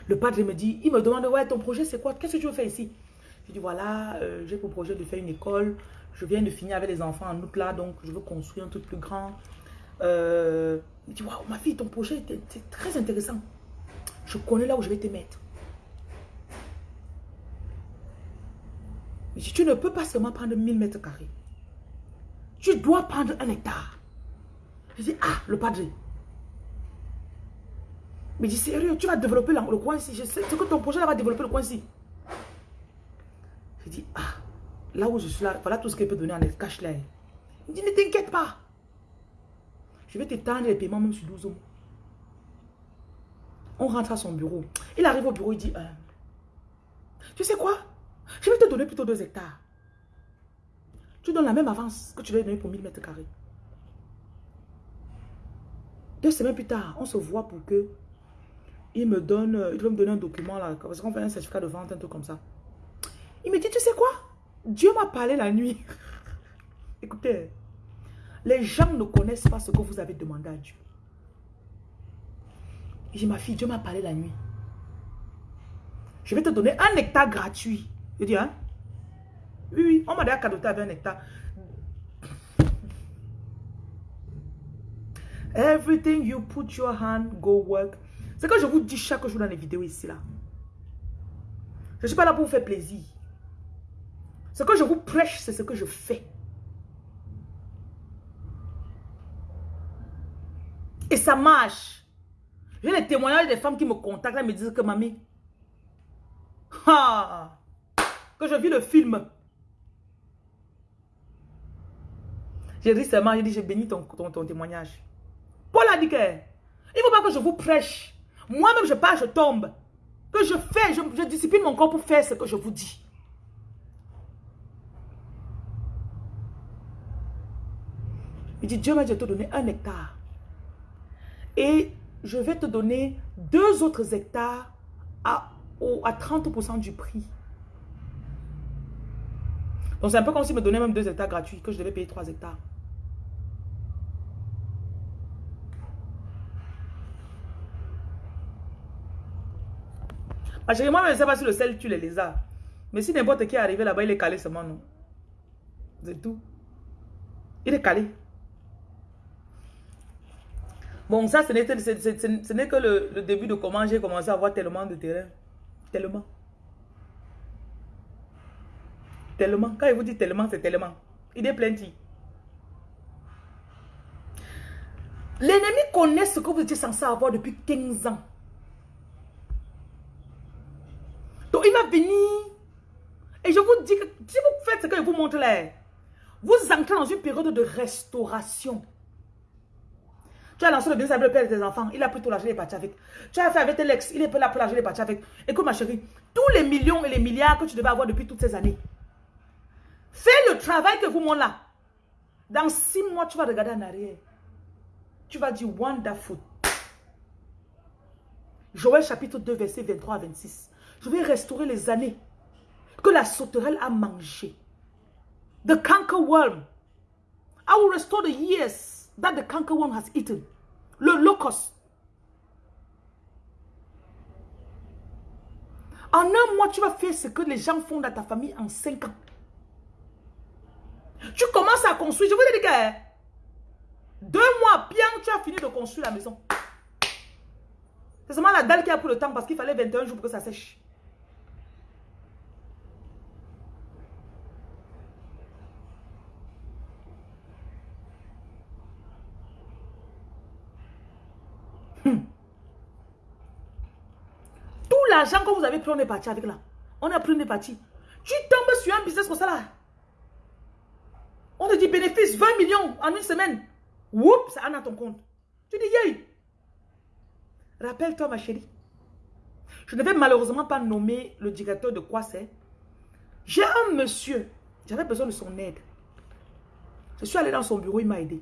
Le padre me dit, il me demande, ouais, ton projet c'est quoi? Qu'est-ce que tu veux faire ici? Je dis, voilà, euh, j'ai pour projet de faire une école. Je viens de finir avec les enfants en août là, donc je veux construire un truc plus grand. Euh, il dit, waouh, ma fille, ton projet c'est très intéressant. Je connais là où je vais te mettre. tu ne peux pas seulement prendre 1000 mètres carrés. Tu dois prendre un hectare. Je dis, ah, le padre. Mais dis, sérieux, tu vas développer le coin ici. Je sais que ton projet là va développer le coin ici. Je dis, ah, là où je suis là, voilà tout ce qu'il peut donner en cash là. Il dit, ne t'inquiète pas. Je vais t'étendre les paiements même sur 12 mois. On rentre à son bureau. Il arrive au bureau, il dit, euh, tu sais quoi? Je vais te donner plutôt 2 hectares. Tu donnes la même avance que tu vas donner pour 1000 mètres carrés. Deux semaines plus tard, on se voit pour que il me donne, euh, il me donner un document là, parce qu'on fait un certificat de vente, un truc comme ça. Il me dit, tu sais quoi? Dieu m'a parlé la nuit. *laughs* Écoutez, les gens ne connaissent pas ce que vous avez demandé à Dieu. J'ai ma fille, Dieu m'a parlé la nuit. Je vais te donner un hectare gratuit. Je dis, hein? Oui, oui, on m'a déjà cadeauté avec un hectare. Everything you put your hand, go work. C'est que je vous dis chaque jour dans les vidéos ici, là. Je ne suis pas là pour vous faire plaisir. Ce que je vous prêche, c'est ce que je fais. Et ça marche. J'ai les témoignages des femmes qui me contactent et me disent que mamie, ah, que je vis le film. J'ai dit seulement, j'ai dit, j'ai béni ton, ton, témoignage. Paul a dit que, il ne faut pas que je vous prêche. Moi-même, je pars, je tombe. Que je fais, je, je discipline mon corps pour faire ce que je vous dis. Il dit, Dieu m'a dit de te donner un hectare. Et je vais te donner deux autres hectares à, à 30% du prix. Donc c'est un peu comme s'il me donnait même deux hectares gratuits, que je devais payer trois hectares. Parce que moi, je ne sais pas si le sel tue les lézards. Mais si n'importe qui est arrivé là-bas, il est calé seulement, non. C'est tout. Il est calé. Bon, ça, ce n'est que le, début de comment j'ai commencé à avoir tellement de terrain. Tellement. Tellement. Quand il vous dit tellement, c'est tellement. Il est plenty. L'ennemi connaît ce que vous étiez censé avoir depuis 15 ans. Il va venir. Et je vous dis que si vous faites ce que je vous montre là, vous entrez dans une période de restauration. Tu as lancé le avec le père de tes enfants. Il a pris tout l'argent, il est avec. Tu as fait avec tes l'ex, il est là pour l'argent, il est parti avec. Écoute ma chérie, tous les millions et les milliards que tu devais avoir depuis toutes ces années, fais le travail que vous montrez là. Dans six mois, tu vas regarder en arrière. Tu vas dire wonderful. Joël chapitre 2, verset 23 à 26. Je vais restaurer les années que la sauterelle a mangées. The canker worm. I will restore the years that the canker worm has eaten. Le locust. En un mois, tu vas faire ce que les gens font dans ta famille en cinq ans. Tu commences à construire. Je vous dit que deux mois, bien, tu as fini de construire la maison. C'est seulement la dalle qui a pris le temps parce qu'il fallait 21 jours pour que ça sèche. L'argent que vous avez pris, on est parti avec là. On a pris, on est. Tu tombes sur un business comme ça là. On te dit bénéfice 20 millions en une semaine. Oups, ça en a ton compte. Tu dis, yay. Rappelle-toi, ma chérie. Je ne vais malheureusement pas nommer le directeur de quoi c'est. J'ai un monsieur. J'avais besoin de son aide. Je suis allé dans son bureau, il m'a aidé.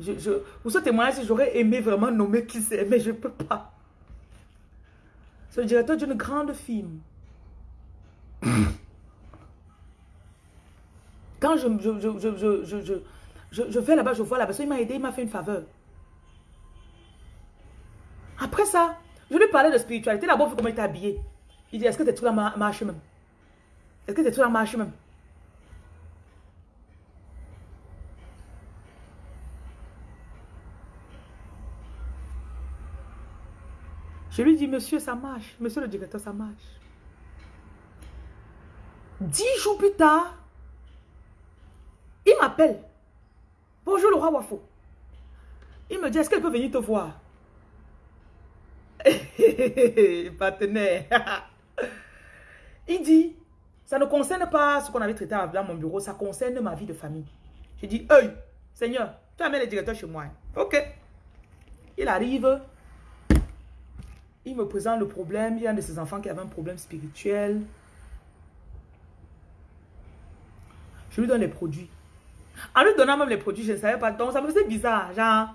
Je, je, pour ce témoignage, j'aurais aimé vraiment nommer qui c'est, mais je ne peux pas. C'est le directeur d'une grande firme. *coughs* Quand je, je, je, vais là-bas, je vois la personne, il m'a aidé, il m'a fait une faveur. Après ça, je lui parlais de spiritualité. D'abord, vu comment il était habillé. Il dit, est-ce que tu es tout la marche même? Est-ce que tu es tout la marche même? Je lui dis, monsieur, ça marche. Monsieur le directeur, ça marche. Dix jours plus tard, il m'appelle. Bonjour roi Wafo. Il me dit, est-ce qu'elle peut venir te voir? *laughs* Partenaire. *laughs* il dit, ça ne concerne pas ce qu'on avait traité dans mon bureau, ça concerne ma vie de famille. Je dis, hey, Seigneur, tu amènes le directeur chez moi. Ok. Il arrive, il me présente le problème. Il y a un de ses enfants qui avait un problème spirituel. Je lui donne les produits. En lui donnant même les produits, je ne savais pas. Donc, ça me faisait bizarre. Genre,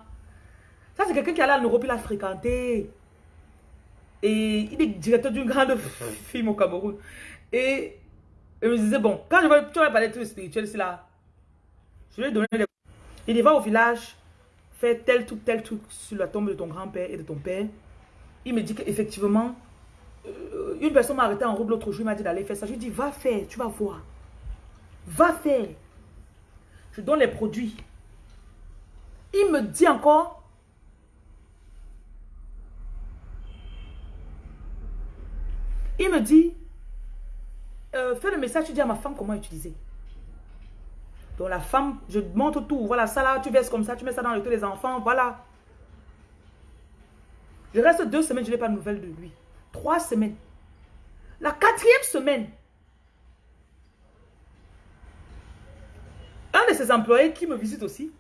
ça, c'est quelqu'un qui allait en Europe, il a fréquenté. Et il est directeur d'une grande *laughs* firme au Cameroun. Et il me disait, bon, quand je vais, tu parler de trucs spirituels, c'est là. Je lui ai donné les... Il dit, va au village, fais tel truc, tel truc sur la tombe de ton grand-père et de ton père. Il me dit qu'effectivement, euh, une personne m'a arrêté en robe l'autre jour, il m'a dit d'aller faire ça. Je lui dit, va faire, tu vas voir. Va faire. Je donne les produits. Il me dit encore, il me dit, euh, fais le message, tu dis à ma femme comment utiliser. Donc la femme, je montre tout. Voilà, ça là, tu verses comme ça, tu mets ça dans le des enfants, voilà. Je reste deux semaines, je n'ai pas de nouvelles de lui. Trois semaines. La quatrième semaine, un de ses employés qui me visite aussi,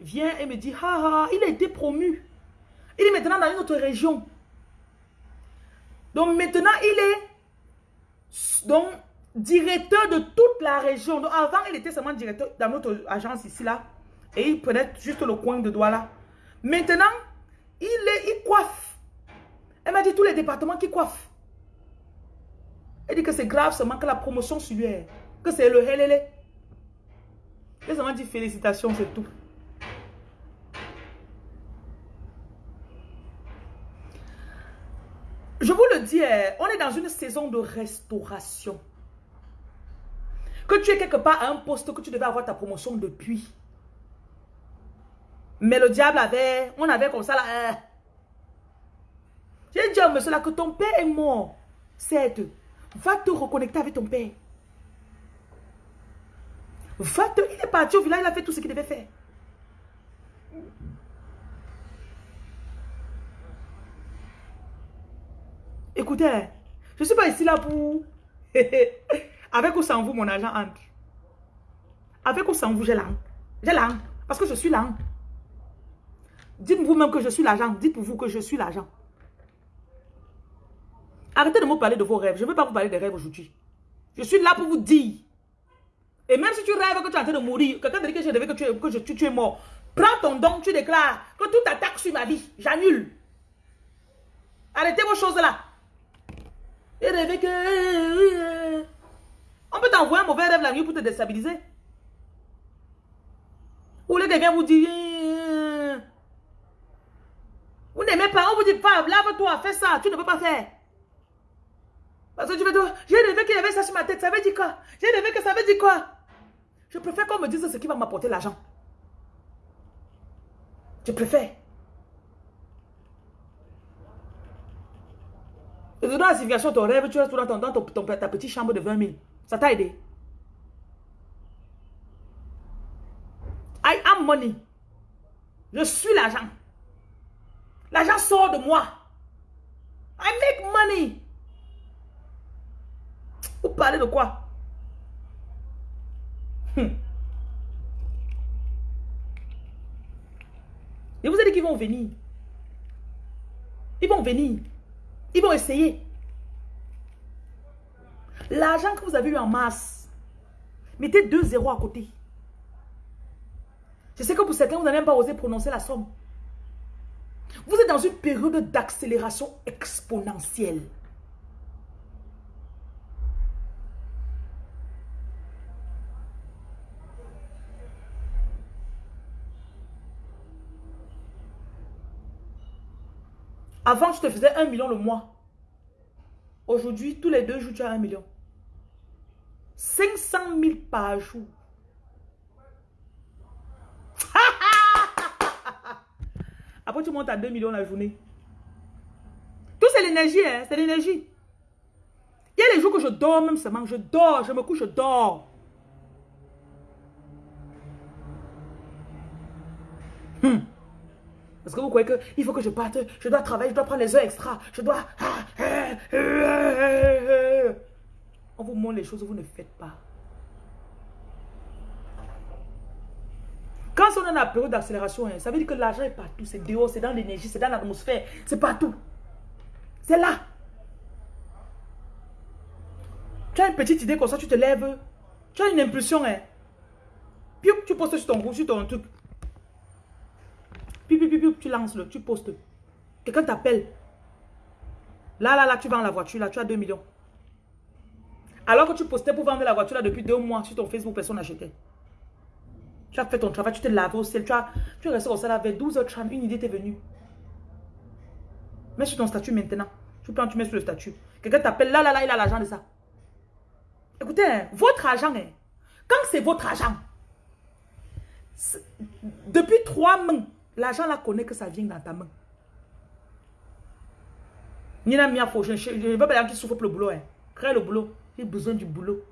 vient et me dit, ah, ah, il a été promu. Il est maintenant dans une autre région. Donc maintenant, il est donc, directeur de toute la région. Donc avant, il était seulement directeur dans notre agence ici, là. Et il prenait juste le coin de doigt là. Maintenant, il, est, coiffe. Elle m'a dit tous les départements qui coiffent. Elle dit que c'est grave seulement que la promotion lui Que c'est le helele. Elle m'a dit félicitations, c'est tout. Je vous le dis, eh, on est dans une saison de restauration. Que tu es quelque part à un poste que tu devais avoir ta promotion depuis. Mais le diable avait, on avait comme ça là. Hein. J'ai dit à monsieur là que ton père est mort. C'est va te reconnecter avec ton père. Va te, il est parti au village, il a fait tout ce qu'il devait faire. Écoutez, je ne suis pas ici là pour... *laughs* avec ou sans vous, mon argent entre. Avec ou sans vous, j'ai l'âme. J'ai l'âme. Parce que je suis l'âme. Dites-vous même que je suis l'argent. Dites-vous que je suis l'argent. Arrêtez de me parler de vos rêves. Je ne veux pas vous parler des rêves aujourd'hui. Je suis là pour vous dire. Et même si tu rêves que tu es en train de mourir, quelqu'un te dit que je rêve que, tu, que je, tu, es mort, prends ton don, tu déclares que tout attaque sur ma vie. J'annule. Arrêtez vos choses là. Et rêver que... On peut t'envoyer un mauvais rêve la nuit pour te déstabiliser. Ou les quelqu'un vous dit... Vous n'aimez pas, on vous dit pas, lave-toi, fais ça, tu ne peux pas faire. Parce que tu veux dire, j'ai rêvé qu'il y avait ça sur ma tête, ça veut dire quoi? J'ai rêvé que ça veut dire quoi? Je préfère qu'on me dise ce qui va m'apporter l'argent. Je préfère. Et dans la signification de ton rêve, tu restes dans, dans ta petite chambre de 20 000. Ça t'a aidé. I am money. Je suis l'argent. L'argent sort de moi. I make money. Vous parlez de quoi? Hmm. Je vous ai dit qu'ils vont venir. Ils vont venir. Ils vont essayer. L'argent que vous avez eu en masse, mettez deux zéros à côté. Je sais que pour certains, vous n'avez même pas osé prononcer la somme. Vous êtes dans une période d'accélération exponentielle. Avant, je te faisais un million le mois. Aujourd'hui, tous les deux jours, tu as un million. 500 000 par jour. Après, tu montes à 2 millions la journée. Tout, c'est l'énergie, hein? C'est l'énergie. Il y a les jours que je dors même seulement. Je dors, je me couche, je dors. Hmm. Parce que vous croyez qu'il faut que je parte, je dois travailler, je dois prendre les heures extra, je dois... On vous montre les choses vous ne faites pas. On est dans la période d'accélération, hein, ça veut dire que l'argent est partout. C'est dehors, c'est dans l'énergie, c'est dans l'atmosphère. C'est partout. C'est là. Tu as une petite idée comme ça, tu te lèves. Tu as une impulsion. Hein. Puis tu postes sur ton groupe, sur ton truc. Puis, puis, puis, tu lances le, tu postes. Quelqu'un t'appelle. Là, là, là, tu vends la voiture, là, tu as 2 millions. Alors que tu postais pour vendre la voiture là depuis deux mois sur ton Facebook, personne n'achetait. Tu as fait ton travail, tu t'es lavé au ciel, tu, as, tu es resté au salaire vers 12h30, une idée t'est venue. Mets sur ton statut maintenant. Tu prends, tu mets sur le statut. Quelqu'un t'appelle, là, là, là, il a l'argent de ça. Écoutez, hein, votre argent, hein, quand c'est votre argent, depuis trois mains, l'argent là connaît que ça vient dans ta main. Nina Mia, je ne veux pas dire qu'il souffre pour le boulot. Hein. Crée le boulot. J'ai besoin du boulot.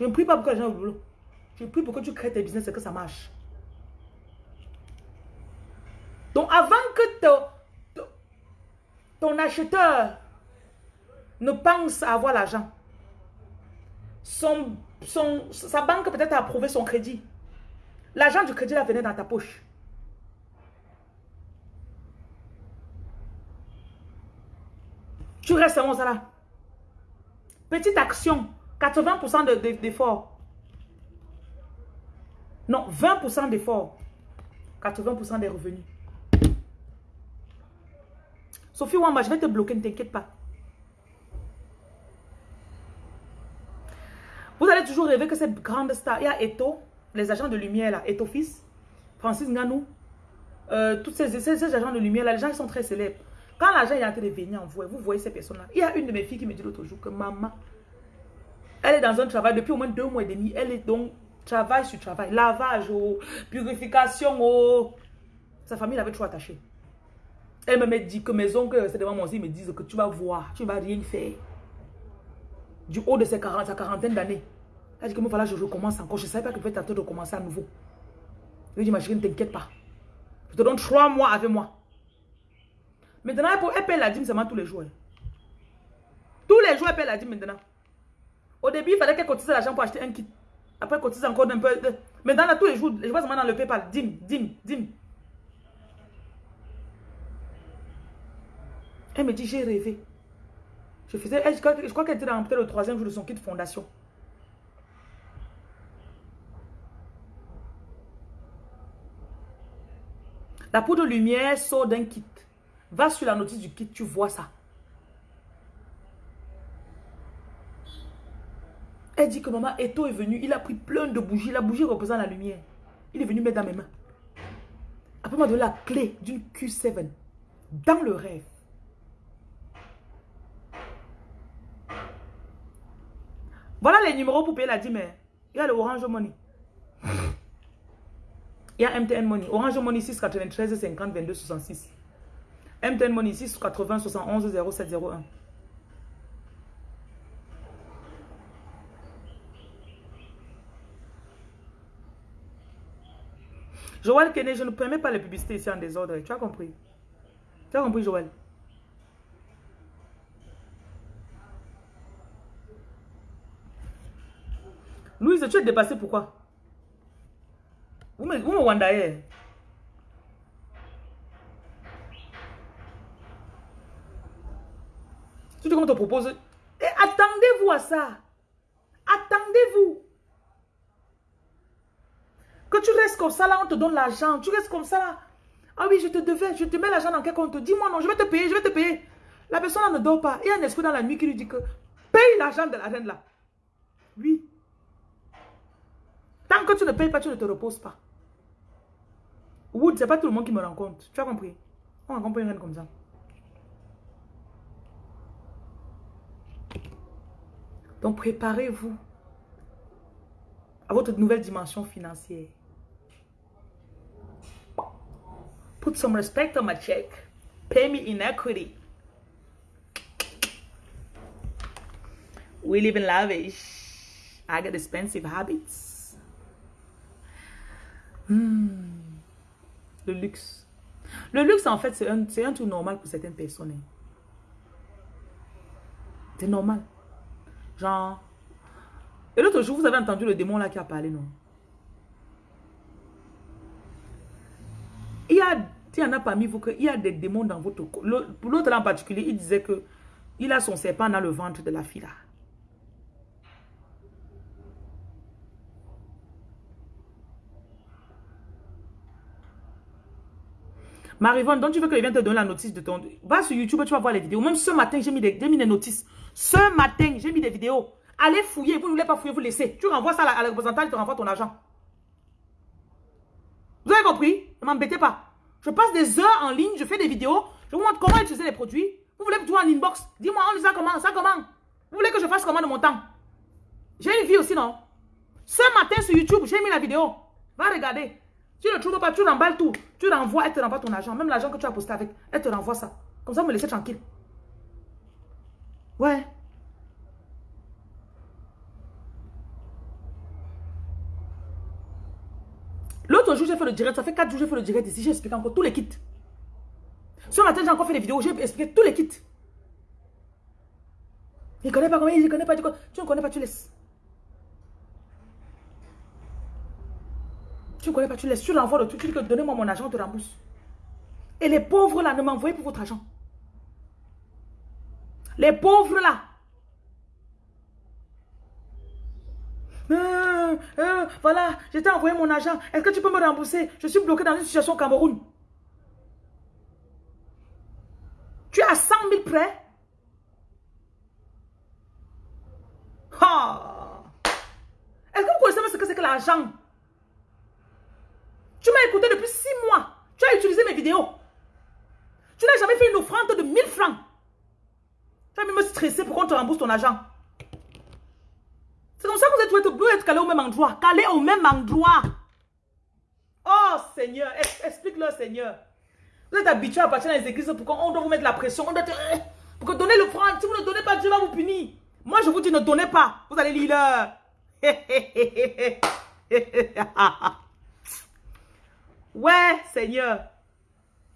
Je ne prie pas pour que les gens le boulot. Je prie pour que tu crées tes business et que ça marche. Donc avant que ton, acheteur ne pense à avoir l'argent, son, son, sa banque peut-être a approuvé son crédit. L'argent du crédit là venait dans ta poche. Tu restes ça là. Petite action, 80% d'effort. Non, 20% d'effort. 80% des revenus. Sophie Wamba, je vais te bloquer, ne t'inquiète pas. Vous allez toujours rêver que cette grande star, il y a Eto, les agents de lumière là, Eto Fils, Francis Nganou, euh, tous ces, ces, agents de lumière là, les gens sont très célèbres. Quand l'argent est en train de venir en vous, vous voyez ces personnes là. Il y a une de mes filles qui me dit l'autre jour que maman, elle est dans un travail depuis au moins deux mois et demi. Elle est donc Travail sur travail. Lavage, oh, purification. Oh. Sa famille l'avait trop attaché. Elle me dit que mes oncles, c'est devant moi aussi, me disent que tu vas voir, tu ne vas rien faire. Du haut de ses 40, sa quarantaine d'années. Elle dit que moi, voilà, je recommence encore. Je ne savais pas que peut être de recommencer à nouveau. Je lui dis, ma chérie, ne t'inquiète pas. Je te donne trois mois avec moi. Maintenant, elle paye la dîme seulement tous les jours. Tous les jours, elle paye la dîme maintenant. Au début, il fallait qu'elle cotise l'argent pour acheter un kit. Après, cotise encore un peu. Mais dans tous les jours, je vois seulement dans le PayPal. Dim, dim, dim. Elle me dit, j'ai rêvé. Je faisais, je crois, qu'elle était dans peut-être le troisième jour de son kit fondation. La poudre de lumière sort d'un kit. Va sur la notice du kit, tu vois ça. Elle dit que maman Eto est venu, il a pris plein de bougies. La bougie représente la lumière. Il est venu mettre dans mes mains. Après, m'a donné la clé d'une Q7 dans le rêve. Voilà les numéros pour payer la dîme. Il y a le Orange Money. Il y a MTN Money. Orange Money 693 50 22 66. MTN Money 680 71 0701. Joël Kenney, je ne permets pas les publicités ici en désordre. Tu as compris? Tu as compris, Joël? Louise, tu es dépassé pourquoi? Vous me, vous me. Tu te qu'on te propose. attendez-vous à ça. Attendez-vous. Que tu restes comme ça là, on te donne l'argent. Tu restes comme ça là. Ah oui, je te devais, je te mets l'argent dans quel compte Dis-moi non, je vais te payer, je vais te payer. La personne là ne dort pas. Il y a un esprit dans la nuit qui lui dit que paye l'argent de la reine là. Oui. Tant que tu ne payes pas, tu ne te reposes pas. Wood, c'est pas tout le monde qui me rencontre. Tu as compris? On rencontre une reine comme ça. Donc préparez-vous à votre nouvelle dimension financière. Put some respect on my check. Pay me in equity. We live in lavish. I got expensive habits. Hmm. Le luxe. Le luxe, en fait, c'est un, un truc normal pour certaines personnes. Hein. C'est normal. Genre... Et l'autre jour, vous avez entendu le démon là qui a parlé, non? Il y a, il y en a parmi vous qu'il y a des démons dans votre. Pour l'autre en particulier, il disait que il a son serpent dans le ventre de la fille là. Marivonne, donc tu veux que je vienne te donner la notice de ton... Va sur YouTube, tu vas voir les vidéos. Même ce matin, j'ai mis, des, mis des notices. Ce matin, j'ai mis des vidéos. Allez fouiller. Vous ne voulez pas fouiller, vous laissez. Tu renvoies ça à la représentante, il te renvoie ton argent. Vous avez compris? Ne m'embêtez pas. Je passe des heures en ligne, je fais des vidéos. Je vous montre comment utiliser les produits. Vous voulez tu en inbox? Dis-moi, on ça comment? Ça comment? Vous voulez que je fasse comment de mon temps? J'ai une vie aussi, non? Ce matin sur YouTube, j'ai mis la vidéo. Va regarder. Tu ne trouves pas, tu remballes tout. Tu renvoies, elle te renvoie ton argent. Même l'argent que tu as posté avec, elle te renvoie ça. Comme ça, vous me laissez tranquille. Ouais. L'autre jour, j'ai fait le direct. Ça fait 4 jours j'ai fait le direct ici. J'ai expliqué encore tous les kits. Ce matin, j'ai encore fait des vidéos. J'ai expliqué tous les kits. Il connaît pas comment il connaît pas. Tu ne connais pas, tu laisses. Tu ne connais pas, tu laisses. Tu l'envoies le truc. Tu dis que donnez-moi mon argent, on te. Et les pauvres là, ne m'envoyez pour votre argent. Les pauvres là. Euh, euh, voilà, je t'ai envoyé mon argent. Est-ce que tu peux me rembourser? Je suis bloqué dans une situation au Cameroun. Tu as 100 000 prêts? Est-ce que vous connaissez ce que c'est que l'argent? Tu m'as écouté depuis 6 mois. Tu as utilisé mes vidéos. Tu n'as jamais fait une offrande de 1000 francs. Tu vas même me stresser pour qu'on te rembourse ton argent. C'est comme ça que vous êtes, vous être calé au même endroit. Calé au même endroit. Oh Seigneur, explique-le Seigneur. Vous êtes habitué à partir dans les églises pour qu'on doit vous mettre la pression. On doit pour que donner l'offrande. Si vous ne donnez pas, Dieu va vous punir. Moi, je vous dis, ne donnez pas. Vous allez lire *laughs* ouais, Seigneur.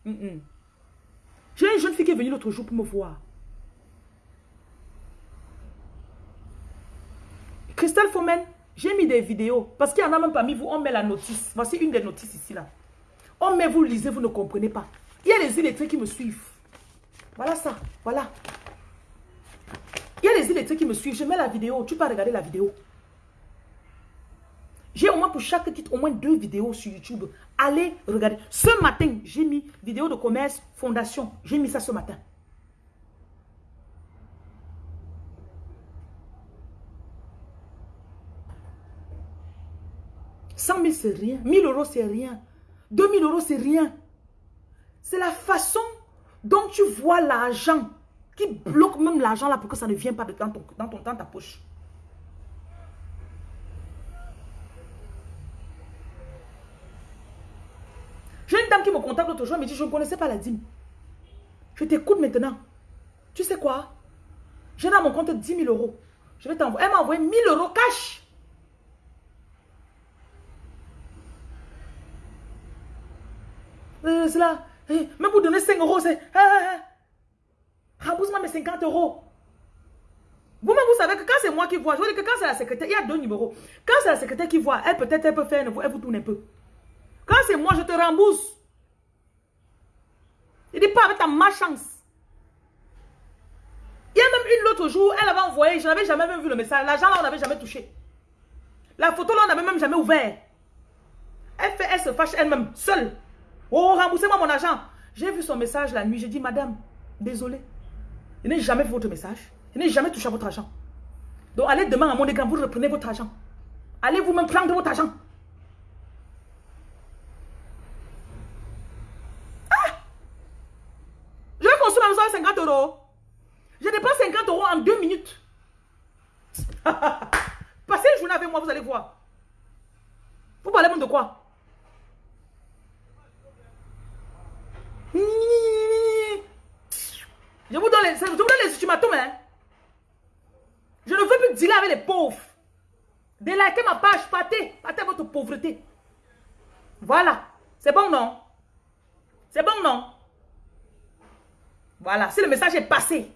J'ai une jeune fille qui est venue l'autre jour pour me voir. Christelle Fomen, j'ai mis des vidéos. Parce qu'il y en a même parmi vous, on met la notice. Voici une des notices ici, là. On met, vous lisez, vous ne comprenez pas. Il y a les illettrés qui me suivent. Voilà ça, voilà. Il y a les illettrés qui me suivent. Je mets la vidéo, tu peux regarder la vidéo. J'ai au moins pour chaque titre, au moins deux vidéos sur YouTube. Allez regarder. Ce matin, j'ai mis vidéo de commerce, fondation. J'ai mis ça ce matin. 100 000, c'est rien. 1000 euros, c'est rien. 2000 euros, c'est rien. C'est la façon dont tu vois l'argent qui bloque même l'argent là pour que ça ne vienne pas dans, ton, dans ta poche. J'ai une dame qui me contacte l'autre jour, elle me dit, je ne connaissais pas la dîme. Je t'écoute maintenant. Tu sais quoi? J'ai dans mon compte 10 000 euros. Je vais t'envoyer. Elle m'a envoyé 1000 euros cash. Euh, c'est là. Eh, même pour donner 5 euros, c'est... Eh, eh, rembourse-moi mes 50 euros. Vous-même, vous savez que quand c'est moi qui vois, je veux dire que quand c'est la secrétaire, il y a deux numéros. Quand c'est la secrétaire qui voit, elle peut-être, elle peut faire, elle vous tourne un peu. Quand c'est moi, je te rembourse. Il dit pas avec ta malchance. Il y a même une l'autre jour, elle avait envoyé, je n'avais jamais même vu le message. L'argent là, on n'avait jamais touché. La photo là, on n'avait même jamais ouvert. Elle fait, elle se fâche elle-même, seule. Oh, remboursez-moi mon argent. J'ai vu son message la nuit. J'ai dit, madame, désolé. Je n'ai jamais vu votre message. Je n'ai jamais touché à votre argent. Donc, allez demain à mon écran, vous reprenez votre argent. Allez vous-même prendre votre argent. Ah! Je vais construire ma maison 50 euros. Je dépense 50 euros en deux minutes. *laughs* Passez une journée avec moi, vous allez voir. Vous parlez de quoi? Je vous donne les, je vous donne les ultimatums, hein. Je ne veux plus dealer avec les pauvres. Délikez ma page, partez, partez votre pauvreté. Voilà. C'est bon, non? C'est bon, non? Voilà. Si le message est passé,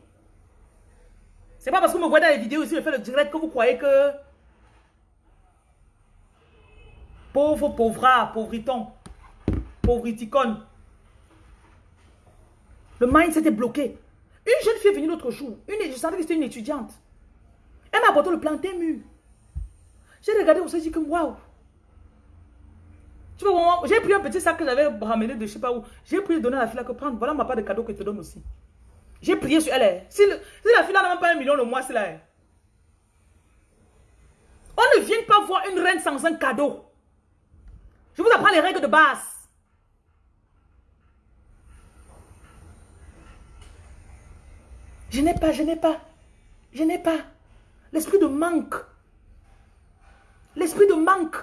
c'est pas parce que vous me voyez dans les vidéos ici, je fais le direct que vous croyez que... Pauvre, pauvra, pauvriton, pauvriticone. Le mindset est bloqué. Une jeune fille est venue l'autre jour. Une, je sentais que c'était une étudiante. Elle m'a apporté le plantain mûr. J'ai regardé, on s'est dit que waouh. Tu vois, j'ai pris un petit sac que j'avais ramené de je sais pas où. J'ai pris donner à la fille là que prendre. Voilà ma part de cadeau que je te donne aussi. J'ai prié sur elle. Hein. Si, la fille n'a pas un million le mois, c'est là. Hein. On ne vient pas voir une reine sans un cadeau. Je vous apprends les règles de base. Je n'ai pas, je n'ai pas. Je n'ai pas. L'esprit de manque. L'esprit de manque.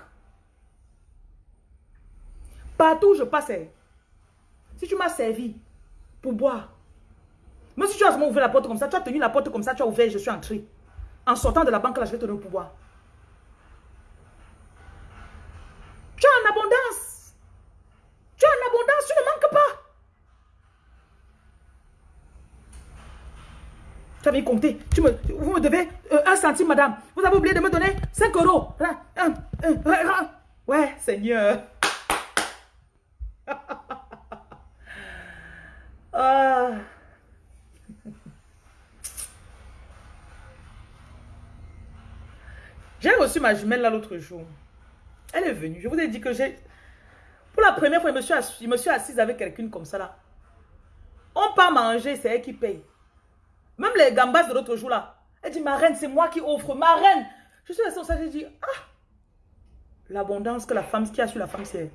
Partout où je passais, si tu m'as servi pour boire, même si tu as ouvert la porte comme ça, tu as tenu la porte comme ça, tu as ouvert, je suis entré. En sortant de la banque, là, je vais te donner le pouvoir. Tu as en abondance. Tu as en abondance, tu ne manques pas. Compté. Tu me, vous me devez euh, un centime, madame. Vous avez oublié de me donner 5 euros. Ouais, Seigneur. *laughs* ah. J'ai reçu ma jumelle là l'autre jour. Elle est venue. Je vous ai dit que j'ai... Pour la première fois, je me suis, assise, je me suis assise avec quelqu'un comme ça là. On part manger, c'est elle qui paye. Même les gambas de l'autre jour là. Elle dit, ma reine, c'est moi qui offre. Ma reine. Je suis restée ça, j'ai dit, ah. L'abondance que la femme, qui a sur la femme, c'est...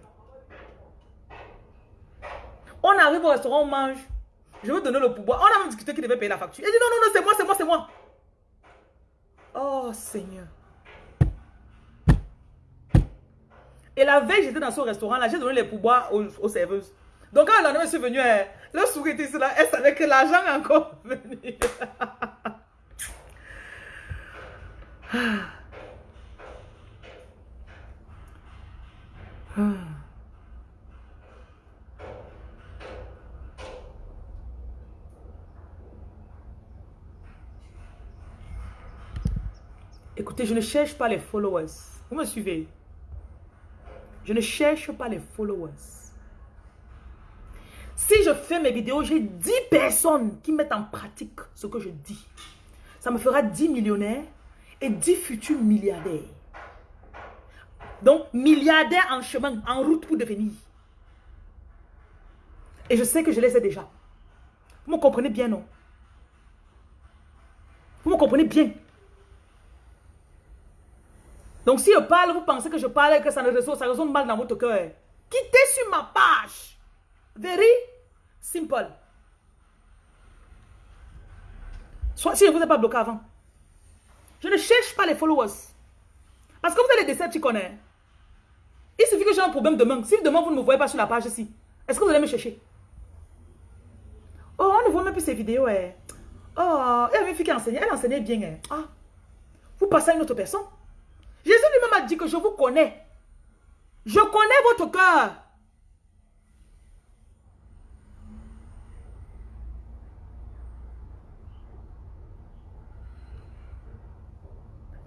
On arrive au restaurant, on mange. Je veux donner le pouvoir. On a même discuté qui devait payer la facture. Elle dit, non, non, non, c'est moi, c'est moi, c'est moi. Oh, Seigneur. Et la veille, j'étais dans ce restaurant-là, j'ai donné les pouvoirs aux, serveuses. Donc, quand la je suis venue, le sourire était là, elle savait que l'argent est encore *laughs* venu. Écoutez, je ne cherche pas les followers. Vous me suivez? Je ne cherche pas les followers. Je fais mes vidéos, j'ai 10 personnes qui mettent en pratique ce que je dis. Ça me fera 10 millionnaires et 10 futurs milliardaires. Donc, milliardaires en chemin, en route pour devenir. Et je sais que je les ai déjà. Vous me comprenez bien, non? Vous me comprenez bien? Donc si je parle, vous pensez que je parle et que ça ne résonne, ça résonne mal dans votre cœur. Quittez sur ma page. Very simple. Soit si je ne vous ai pas bloqué avant. Je ne cherche pas les followers. Parce que vous décès, tu connais. Il suffit que j'ai un problème demain. Si demain vous ne me voyez pas sur la page ici, est-ce que vous allez me chercher? Oh, on ne voit même plus ces vidéos. Eh. Oh, il y avait une fille qui enseignait. Elle enseignait bien. Eh. Ah, vous passez à une autre personne. Jésus lui-même a dit que je vous connais. Je connais votre cœur.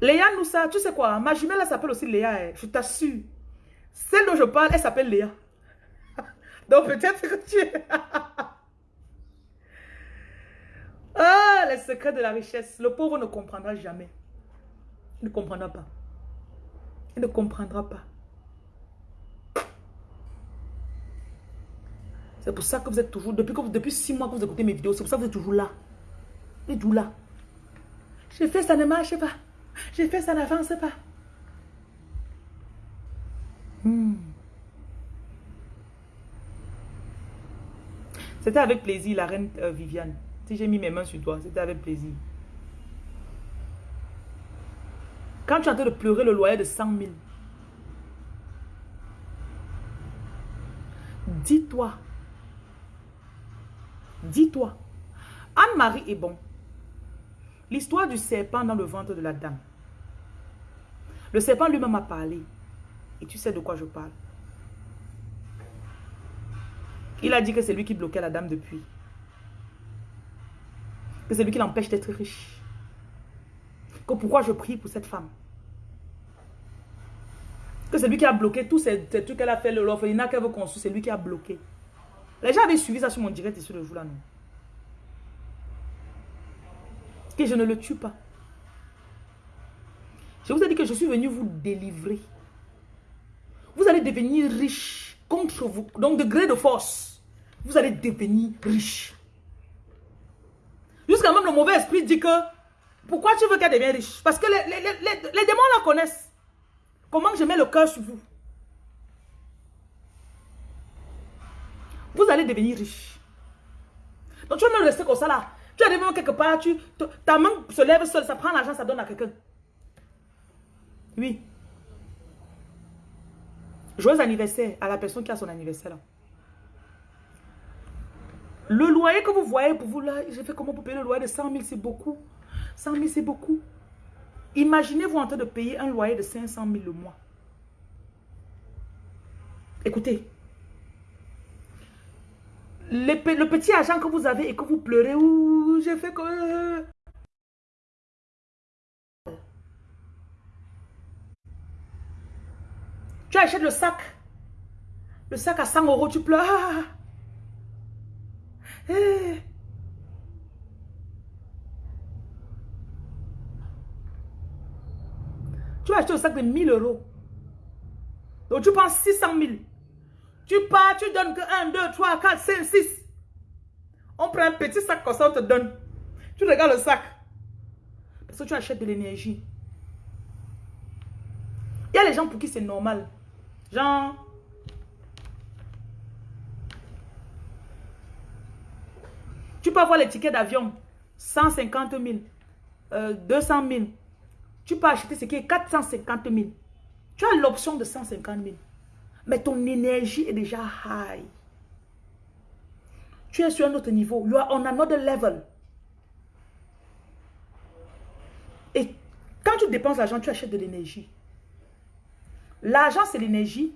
Léa Noussa, tu sais quoi, ma jumelle, elle s'appelle aussi Léa, eh, je t'assure. Celle dont je parle, elle s'appelle Léa. *laughs* Donc peut-être que tu... *laughs* Ah, les secrets de la richesse. Le pauvre ne comprendra jamais. Il ne comprendra pas. Il ne comprendra pas. C'est pour ça que vous êtes toujours, depuis, que, depuis six mois que vous écoutez mes vidéos, c'est pour ça que vous êtes toujours là. Vous êtes toujours là. J'ai fait, ça ne marche pas. J'ai fait, ça n'avance pas. Hmm. C'était avec plaisir, la reine euh, Viviane. Si j'ai mis mes mains sur toi, c'était avec plaisir. Quand tu es en train de pleurer le loyer de 100 000, dis-toi, dis-toi, Anne-Marie est bon. L'histoire du serpent dans le ventre de la dame. Le serpent lui-même a parlé. Et tu sais de quoi je parle. Il a dit que c'est lui qui bloquait la dame depuis. Que c'est lui qui l'empêche d'être riche. Que pourquoi je prie pour cette femme. Que c'est lui qui a bloqué tous ces, trucs qu'elle a fait, l'orphelinat qu'elle veut construire, c'est lui qui a bloqué. Les gens avaient suivi ça sur mon direct sur le jour là, non? Je ne le tue pas. Je vous ai dit que je suis venu vous délivrer. Vous allez devenir riche contre vous. Donc, de gré de force, vous allez devenir riche. Jusqu'à même le mauvais esprit dit que pourquoi tu veux qu'elle devienne riche? Parce que les, les, démons la connaissent. Comment je mets le cœur sur vous? Vous allez devenir riche. Donc tu vas même rester comme ça là. Tu arrives quelque part, tu, ta main se lève seule, ça prend l'argent, ça donne à quelqu'un. Oui. Joyeux anniversaire à la personne qui a son anniversaire. Le loyer que vous voyez pour vous là, j'ai fait comment pour payer le loyer de 100 000, c'est beaucoup. 100 000, c'est beaucoup. Imaginez-vous en train de payer un loyer de 500 000 le mois. Écoutez. Le petit argent que vous avez et que vous pleurez, ouh, j'ai fait que... Tu achètes le sac. Le sac à 100 euros, tu pleures. Eh. Tu as acheté le sac de 1000 euros. Donc tu penses 600 000. Tu pars, tu donnes que 1, 2, 3, 4, 5, 6. On prend un petit sac comme ça, on te donne. Tu regardes le sac. Parce que tu achètes de l'énergie. Il y a les gens pour qui c'est normal. Genre, tu peux avoir les tickets d'avion, 150 000, 200 000. Tu peux acheter ce qui est 450 000. Tu as l'option de 150 000. Mais ton énergie est déjà high. Tu es sur un autre niveau. You are on another level. Et quand tu dépenses l'argent, tu achètes de l'énergie. L'argent, c'est l'énergie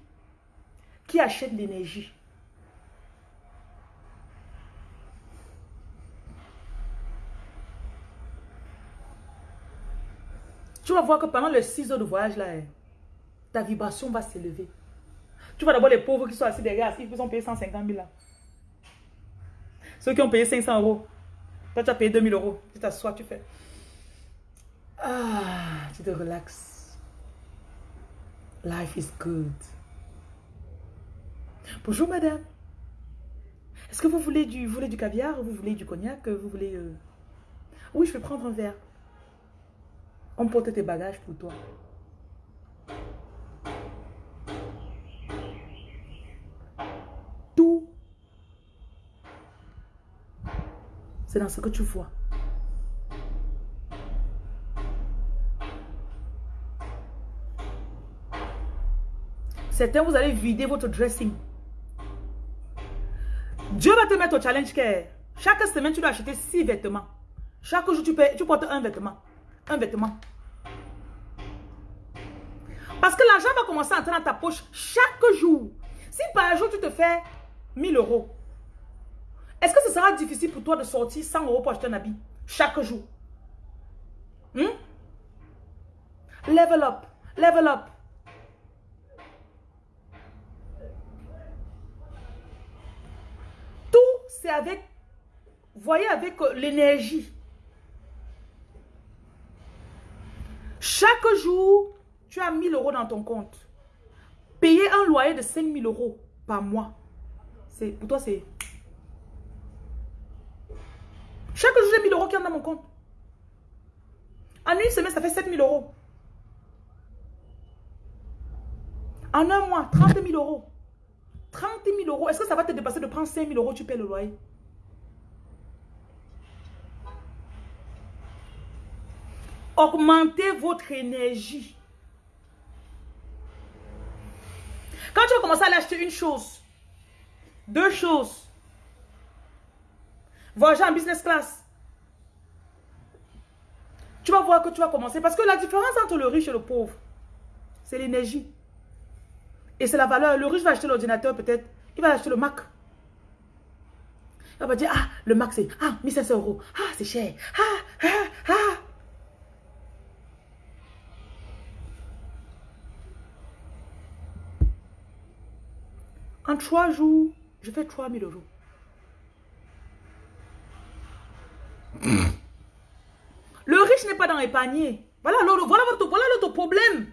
qui achète l'énergie? Tu vas voir que pendant les 6 heures de voyage, là, hein, ta vibration va s'élever. Tu vois d'abord les pauvres qui sont assis derrière, ils ont payé 150 000 là. Ceux qui ont payé 500 euros. Toi, tu as payé 2000 euros. Tu t'assois, tu fais. Ah, tu te relaxes. Life is good. Bonjour madame. Est-ce que vous voulez du, voulez du caviar Vous voulez du cognac Vous voulez... Euh, oui, je vais prendre un verre. On porte tes bagages pour toi. Tout. C'est dans ce que tu vois. Certains, vous allez vider votre dressing. Dieu va te mettre au challenge que chaque semaine, tu dois acheter six vêtements. Chaque jour, tu, tu portes un vêtement. Un vêtement. Parce que l'argent va commencer à entrer dans ta poche chaque jour. Si par jour, tu te fais 1000 euros, est-ce que ce sera difficile pour toi de sortir 100 euros pour acheter un habit chaque jour? Hmm? Level up, level up. Tout, c'est avec, voyez, avec euh, l'énergie. Chaque jour, tu as 1000 euros dans ton compte. Payer un loyer de 5000 euros par mois, pour toi, c'est chaque jour, j'ai 1000 euros qui entrent dans mon compte. En une semaine, ça fait 7000 euros. En un mois, 30 000 euros. 30 000 euros. Est-ce que ça va te dépasser de prendre 5 000 euros, tu paies le loyer? Augmentez votre énergie. Quand tu vas commencer à acheter une chose, deux choses, voyager en business class, tu vas voir que tu vas commencer. Parce que la différence entre le riche et le pauvre, c'est l'énergie. Et c'est la valeur. Le riche va acheter l'ordinateur peut-être. Il va acheter le Mac. Il va dire, ah, le Mac c'est, ah, 1500 euros. Ah, c'est cher. Ah, ah, ah. En trois jours, je fais 3000 euros. Le riche n'est pas dans les paniers. Voilà, voilà, votre, voilà problème.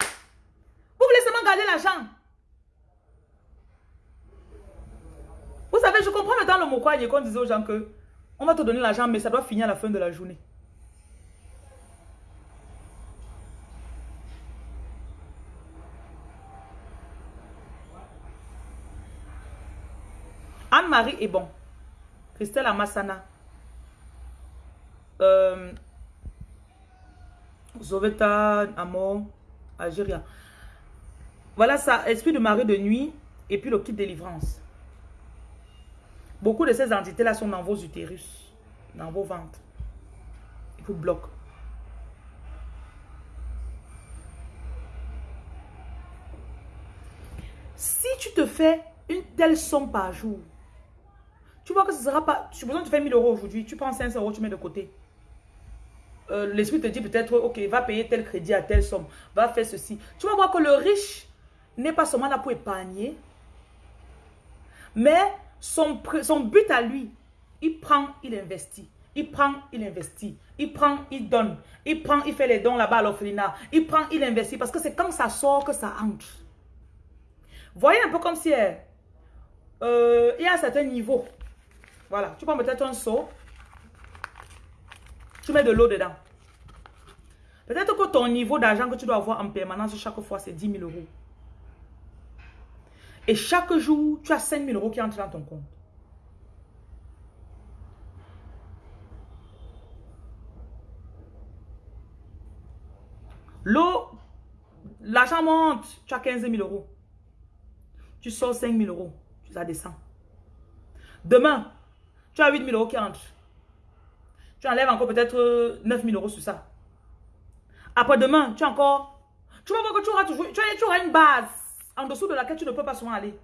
Vous voulez seulement garder l'argent. Vous savez, je comprends maintenant le mot quoi, qu'on disait aux gens que on va te donner l'argent, mais ça doit finir à la fin de la journée. Anne-Marie est bon. Christelle Amassana. Euh, Zoveta Amor, Algérie. Voilà ça, esprit de marée de nuit et puis le kit délivrance. Beaucoup de ces entités-là sont dans vos utérus, dans vos ventres. Ils vous bloquent. Si tu te fais une telle somme par jour, tu vois que ce sera pas... Tu as besoin de faire 1000 euros aujourd'hui, tu prends 500 euros, tu mets de côté. Euh, l'esprit te dit peut-être, ok, va payer tel crédit à telle somme, va faire ceci. Tu vas voir que le riche n'est pas seulement là pour épargner, mais son, son but à lui, il prend, il investit. Il prend, il investit. Il prend, il donne. Il prend, il fait les dons là-bas à l'orphelinat. Il prend, il investit. Parce que c'est quand ça sort que ça entre. Voyez un peu comme si euh, il y a un certain niveau. Voilà. Tu prends peut-être un seau. Tu mets de l'eau dedans. Peut-être que ton niveau d'argent que tu dois avoir en permanence chaque fois, c'est 10 000 euros. Et chaque jour, tu as 5 000 euros qui entrent dans ton compte. L'eau, l'argent monte, tu as 15 000 euros. Tu sors 5 000 euros, tu la descends. Demain, tu as 8 000 euros qui entrent. Tu enlèves encore peut-être 9 000 euros sur ça. Après-demain, tu as encore... Tu vas voir que tu auras toujours... Tu auras une base en dessous de laquelle tu ne peux pas souvent aller.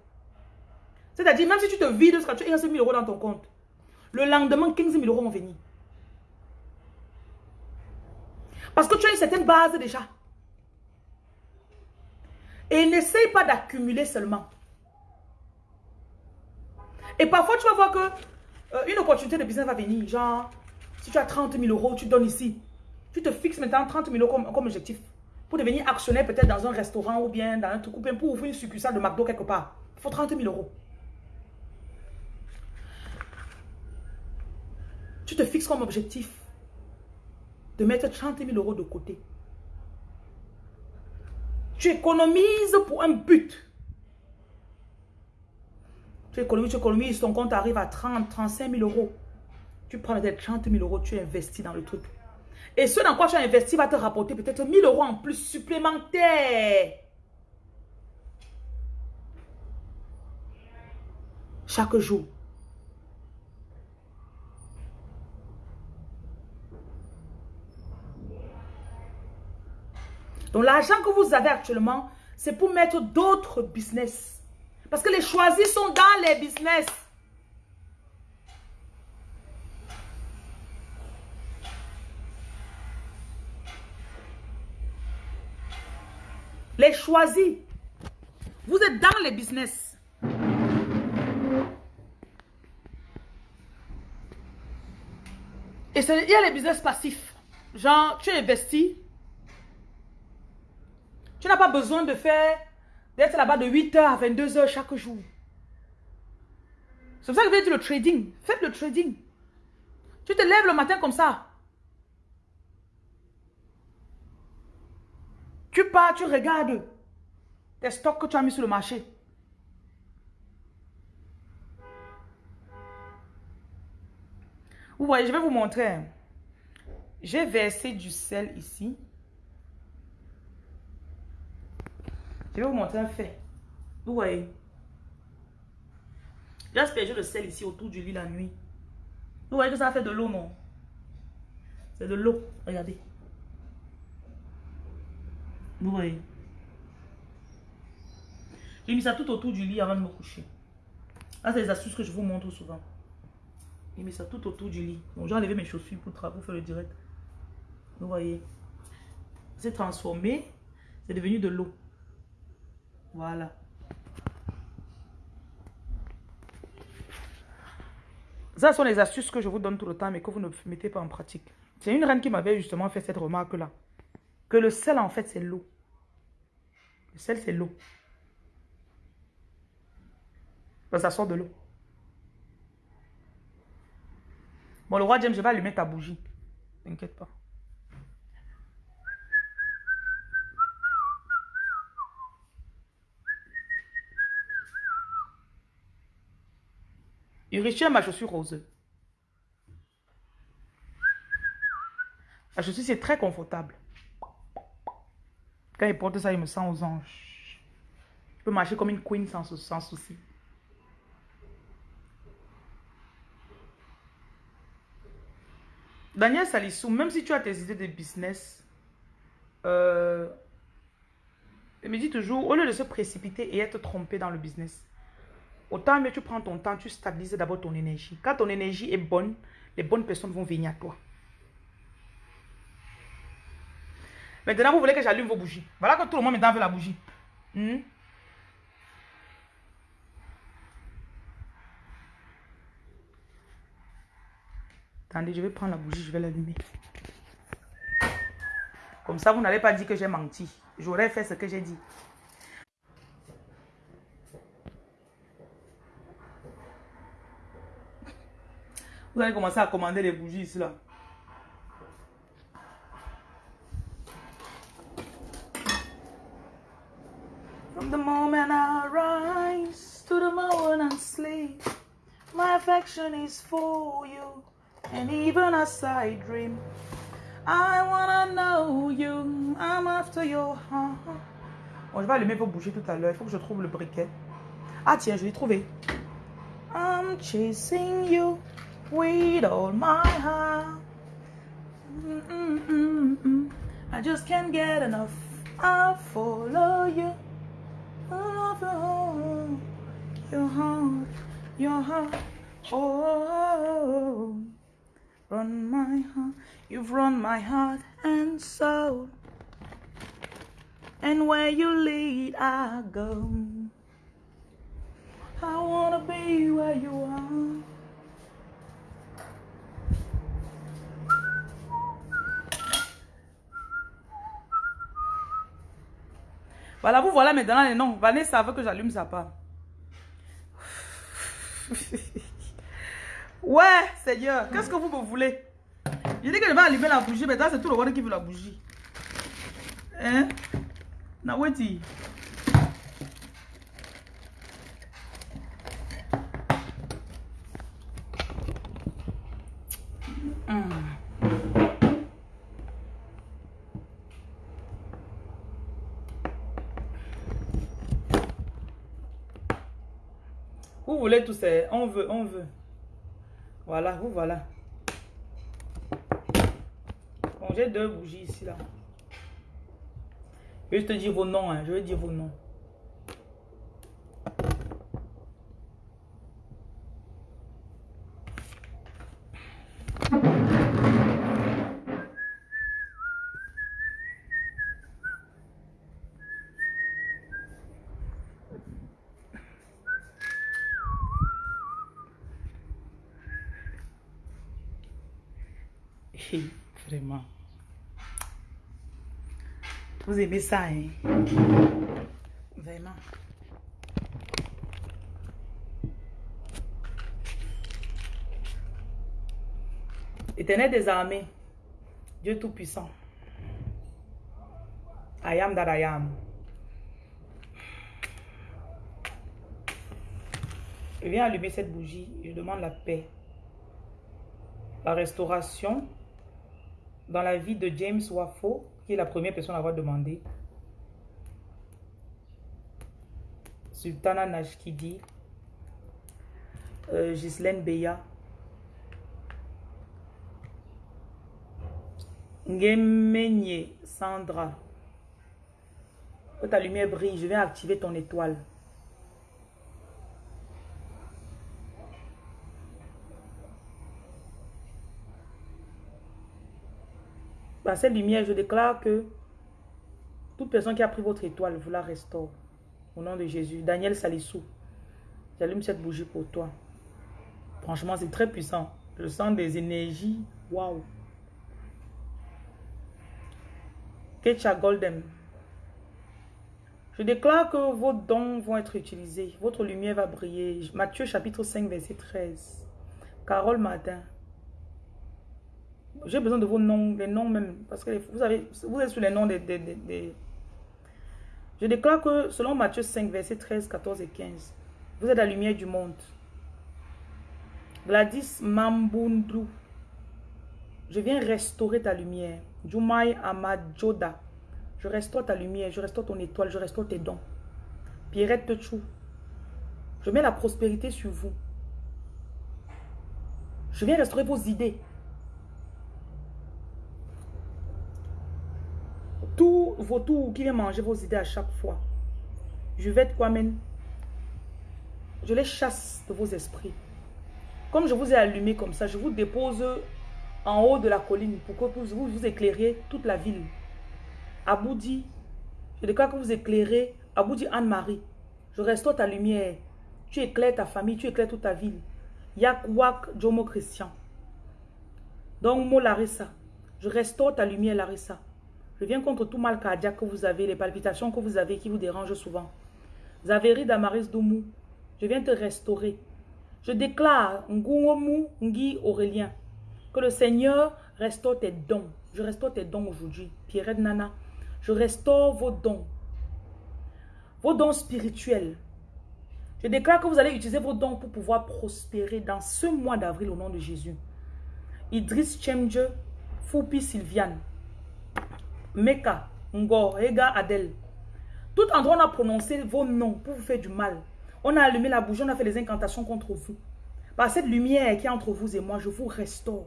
C'est-à-dire, même si tu te vides, tu as 000 euros dans ton compte, le lendemain, 15 000 euros vont venir. Parce que tu as une certaine base déjà. Et n'essaye pas d'accumuler seulement. Et parfois, tu vas voir que euh, une opportunité de business va venir. Genre, si tu as 30 000 euros, tu donnes ici. Tu te fixes maintenant 30 000 euros comme objectif pour devenir actionnaire peut-être dans un restaurant ou bien dans un truc ou bien pour ouvrir une succursale de McDo quelque part. Il faut 30 000 euros. Tu te fixes comme objectif de mettre 30 000 euros de côté. Tu économises pour un but. Tu économises, tu économises, ton compte arrive à 30, 35 000 euros. Tu prends peut-être 30 000 euros, tu investis dans le truc. Et ce dans quoi tu as investi va te rapporter peut-être 1000 euros en plus supplémentaires. Chaque jour. Donc l'argent que vous avez actuellement, c'est pour mettre d'autres business. Parce que les choisis sont dans les business. Les choisis. Vous êtes dans les business. Et il y a les business passifs. Genre, tu investis. Tu n'as pas besoin de faire, d'être là-bas de 8h à 22h chaque jour. C'est pour ça que je vais dire le trading. Faites le trading. Tu te lèves le matin comme ça. Tu pars, tu regardes tes stocks que tu as mis sur le marché. Vous voyez, je vais vous montrer. J'ai versé du sel ici. Je vais vous montrer un fait. Vous voyez. J'ai aspergé le sel ici autour du lit la nuit. Vous voyez que ça fait de l'eau, non? C'est de l'eau. Regardez. Vous voyez J'ai mis ça tout autour du lit avant de me coucher. Là, c'est les astuces que je vous montre souvent. J'ai mis ça tout autour du lit. Bon, j'ai enlevé mes chaussures pour, pour faire le direct. Vous voyez C'est transformé. C'est devenu de l'eau. Voilà. Ça sont les astuces que je vous donne tout le temps, mais que vous ne mettez pas en pratique. C'est une reine qui m'avait justement fait cette remarque-là. Que le sel, en fait, c'est l'eau. Le sel, c'est l'eau. Ça sort de l'eau. Bon, le roi James, je vais allumer ta bougie. T'inquiète pas. Il à ma chaussure rose. La chaussure, c'est très confortable. Quand il porte ça, il me sent aux anges. Je peux marcher comme une queen sans, sans souci. Daniel Salissou, même si tu as tes idées de business, euh, il me dit toujours, au lieu de se précipiter et être trompé dans le business, Autant mieux tu prends ton temps, tu stabilises d'abord ton énergie. Quand ton énergie est bonne, les bonnes personnes vont venir à toi. Maintenant, vous voulez que j'allume vos bougies. Voilà que tout le monde maintenant veut la bougie. Hmm? Attendez, je vais prendre la bougie, je vais l'allumer. Comme ça, vous n'allez pas dire que j'ai menti. J'aurais fait ce que j'ai dit. Vous allez commencer à commander les bougies ici là. The moment I rise to the moment I sleep, my affection is for you. And even as I dream, I wanna know you. I'm after your heart. Bon, je vais allumer vos bougies tout à l'heure. Il faut que je trouve le briquet. Ah tiens, je l'ai trouvé. I'm chasing you with all my heart. Mm -mm -mm I just can't get enough. I follow you. Follow your heart, your heart. Oh, run my heart. You've run my heart and soul. And where you lead, I go. I wanna be where you are. Voilà, vous voilà maintenant les noms. Vanessa veut que j'allume sa part. *laughs* ouais, Seigneur, qu'est-ce que vous me voulez? Je dis que je vais allumer la bougie, mais c'est tout le monde qui veut la bougie. Hein? Naweti. Voulez tous ces... On veut, on veut. Voilà, vous voilà. Bon, j'ai deux bougies ici, là. Je te dire vos noms, hein. Je vais dire vos noms. Vous aimez ça, hein? Vraiment. Éternel des armées, Dieu Tout-Puissant. I am that I am. Je viens allumer cette bougie. Je demande la paix. La restauration dans la vie de James Wafo, qui la première personne à avoir demandé. Sultana Nashkidi. Euh, Ghislaine Beya. Ngemenye Sandra. Que ta lumière brille, je vais activer ton étoile. Cette lumière, je déclare que toute personne qui a pris votre étoile, vous la restaure. Au nom de Jésus. Daniel Salissou, j'allume cette bougie pour toi. Franchement, c'est très puissant. Je sens des énergies. Waouh. Ketcha Golden. Je déclare que vos dons vont être utilisés. Votre lumière va briller. Matthieu chapitre 5 verset 13. Carole Martin. J'ai besoin de vos noms, les noms même. Parce que vous, avez, vous êtes sur les noms des, Je déclare que selon Matthieu 5 verset 13, 14 et 15. Vous êtes la lumière du monde. Gladys Mambundu. Je viens restaurer ta lumière. Jumai Amadjoda. Je restaure ta lumière, je restaure ton étoile, je restaure tes dons. Pierrette Techou. Je mets la prospérité sur vous. Je viens restaurer vos idées. Tours qui vient manger vos idées à chaque fois. Je vais être Kwame. Je les chasse de vos esprits. Comme je vous ai allumé comme ça, je vous dépose en haut de la colline pour que vous vous éclairiez toute la ville. Aboudi, je déclare que vous éclairez. Aboudi Anne-Marie, je restaure ta lumière. Tu éclaires ta famille, tu éclaires toute ta ville. Yakwak Jomo Christian. Donc, Mo Larissa, je restaure ta lumière, Larissa. Je viens contre tout mal cardiaque que vous avez, les palpitations que vous avez qui vous dérangent souvent. Zaveri Damaris Doumou, je viens te restaurer. Je déclare, Ngouomou Ngi Aurélien, que le Seigneur restaure tes dons. Je restaure tes dons aujourd'hui. Pierrette Nana, je restaure vos dons. Vos dons spirituels. Je déclare que vous allez utiliser vos dons pour pouvoir prospérer dans ce mois d'avril au nom de Jésus. Idriss Chemje, Foupi Sylviane, Meka, Ngor, Ega Adel. Tout endroit, on a prononcé vos noms pour vous faire du mal. On a allumé la bougie, on a fait les incantations contre vous. Par cette lumière qui est entre vous et moi, je vous restaure.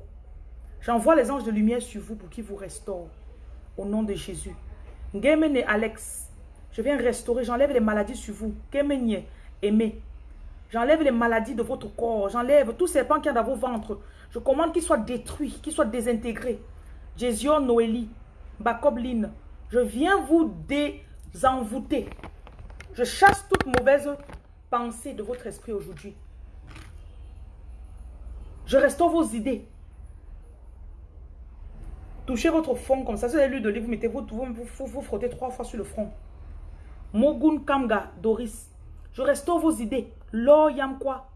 J'envoie les anges de lumière sur vous pour qu'ils vous restaurent. Au nom de Jésus. Ngemene Alex, je viens restaurer, j'enlève les maladies sur vous. Ngemenye, aimé. J'enlève les maladies de votre corps. J'enlève tous ces pans qu'il y dans vos ventres. Je commande qu'ils soient détruits, qu'ils soient désintégrés. Jésion Noélie, Bacobline, je viens vous désenvoûter. Je chasse toute mauvaise pensée de votre esprit aujourd'hui. Je restaure vos idées. Touchez votre front comme ça. Si vous avez l'huile d'olive, mettez-vous, vous, vous, vous frottez trois fois sur le front. Mogun Kamga, Doris. Je restaure vos idées. Lo Yamkwa.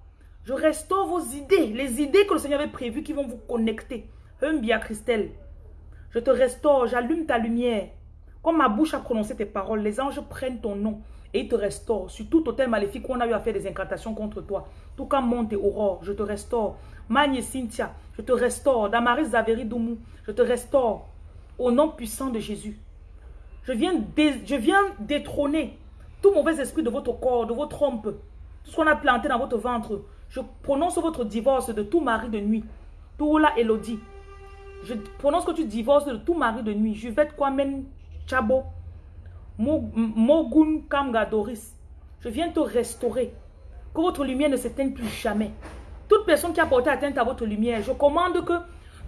Je restaure vos idées. Les idées que le Seigneur avait prévues qui vont vous connecter. Humbia Christelle. Je te restaure. J'allume ta lumière. Comme ma bouche a prononcé tes paroles, les anges prennent ton nom et ils te restaurent. Sur tout hôtel maléfique on a eu à faire des incantations contre toi. Tout comme monte et aurore, je te restaure. Magne Cynthia, je te restaure. Damaris Zaveri Doumou, je te restaure. Au nom puissant de Jésus. Je viens, détrôner tout mauvais esprit de votre corps, de votre trompe. Tout ce qu'on a planté dans votre ventre. Je prononce votre divorce de tout mari de nuit. la Elodie. Je prononce que tu divorces de tout mari de nuit. Je vais te Kwame Chabo. Mogun Kamga Doris. Je viens te restaurer. Que votre lumière ne s'éteigne plus jamais. Toute personne qui a porté atteinte à votre lumière, je commande que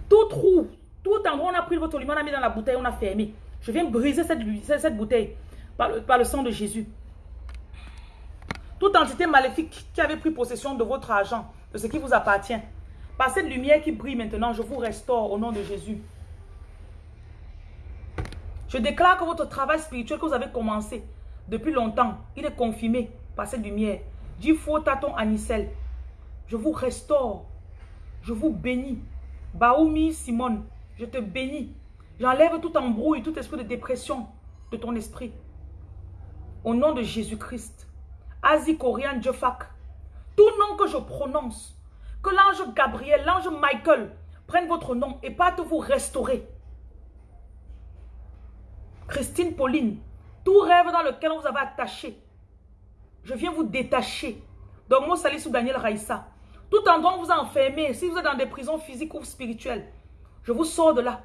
tout trou, tout endroit où on a pris votre lumière, on a mis dans la bouteille, on a fermé. Je viens briser cette, cette bouteille par le, par le sang de Jésus. Toute entité maléfique qui avait pris possession de votre argent, de ce qui vous appartient, par cette lumière qui brille maintenant, je vous restaure au nom de Jésus. Je déclare que votre travail spirituel que vous avez commencé depuis longtemps, il est confirmé par cette lumière. Dis faux taton Anicel. Je vous restaure. Je vous bénis. Baoumi Simone, je te bénis. J'enlève tout embrouille, tout esprit de dépression de ton esprit. Au nom de Jésus-Christ. Asie Corian Jofak. Tout nom que je prononce. Que l'ange Gabriel, l'ange Michael prennent votre nom et partent vous restaurer. Christine Pauline, tout rêve dans lequel on vous avez attaché, je viens vous détacher. Donc, moi, Salissou Daniel Raïssa. Tout endroit où vous enfermez, si vous êtes dans des prisons physiques ou spirituelles, je vous sors de là.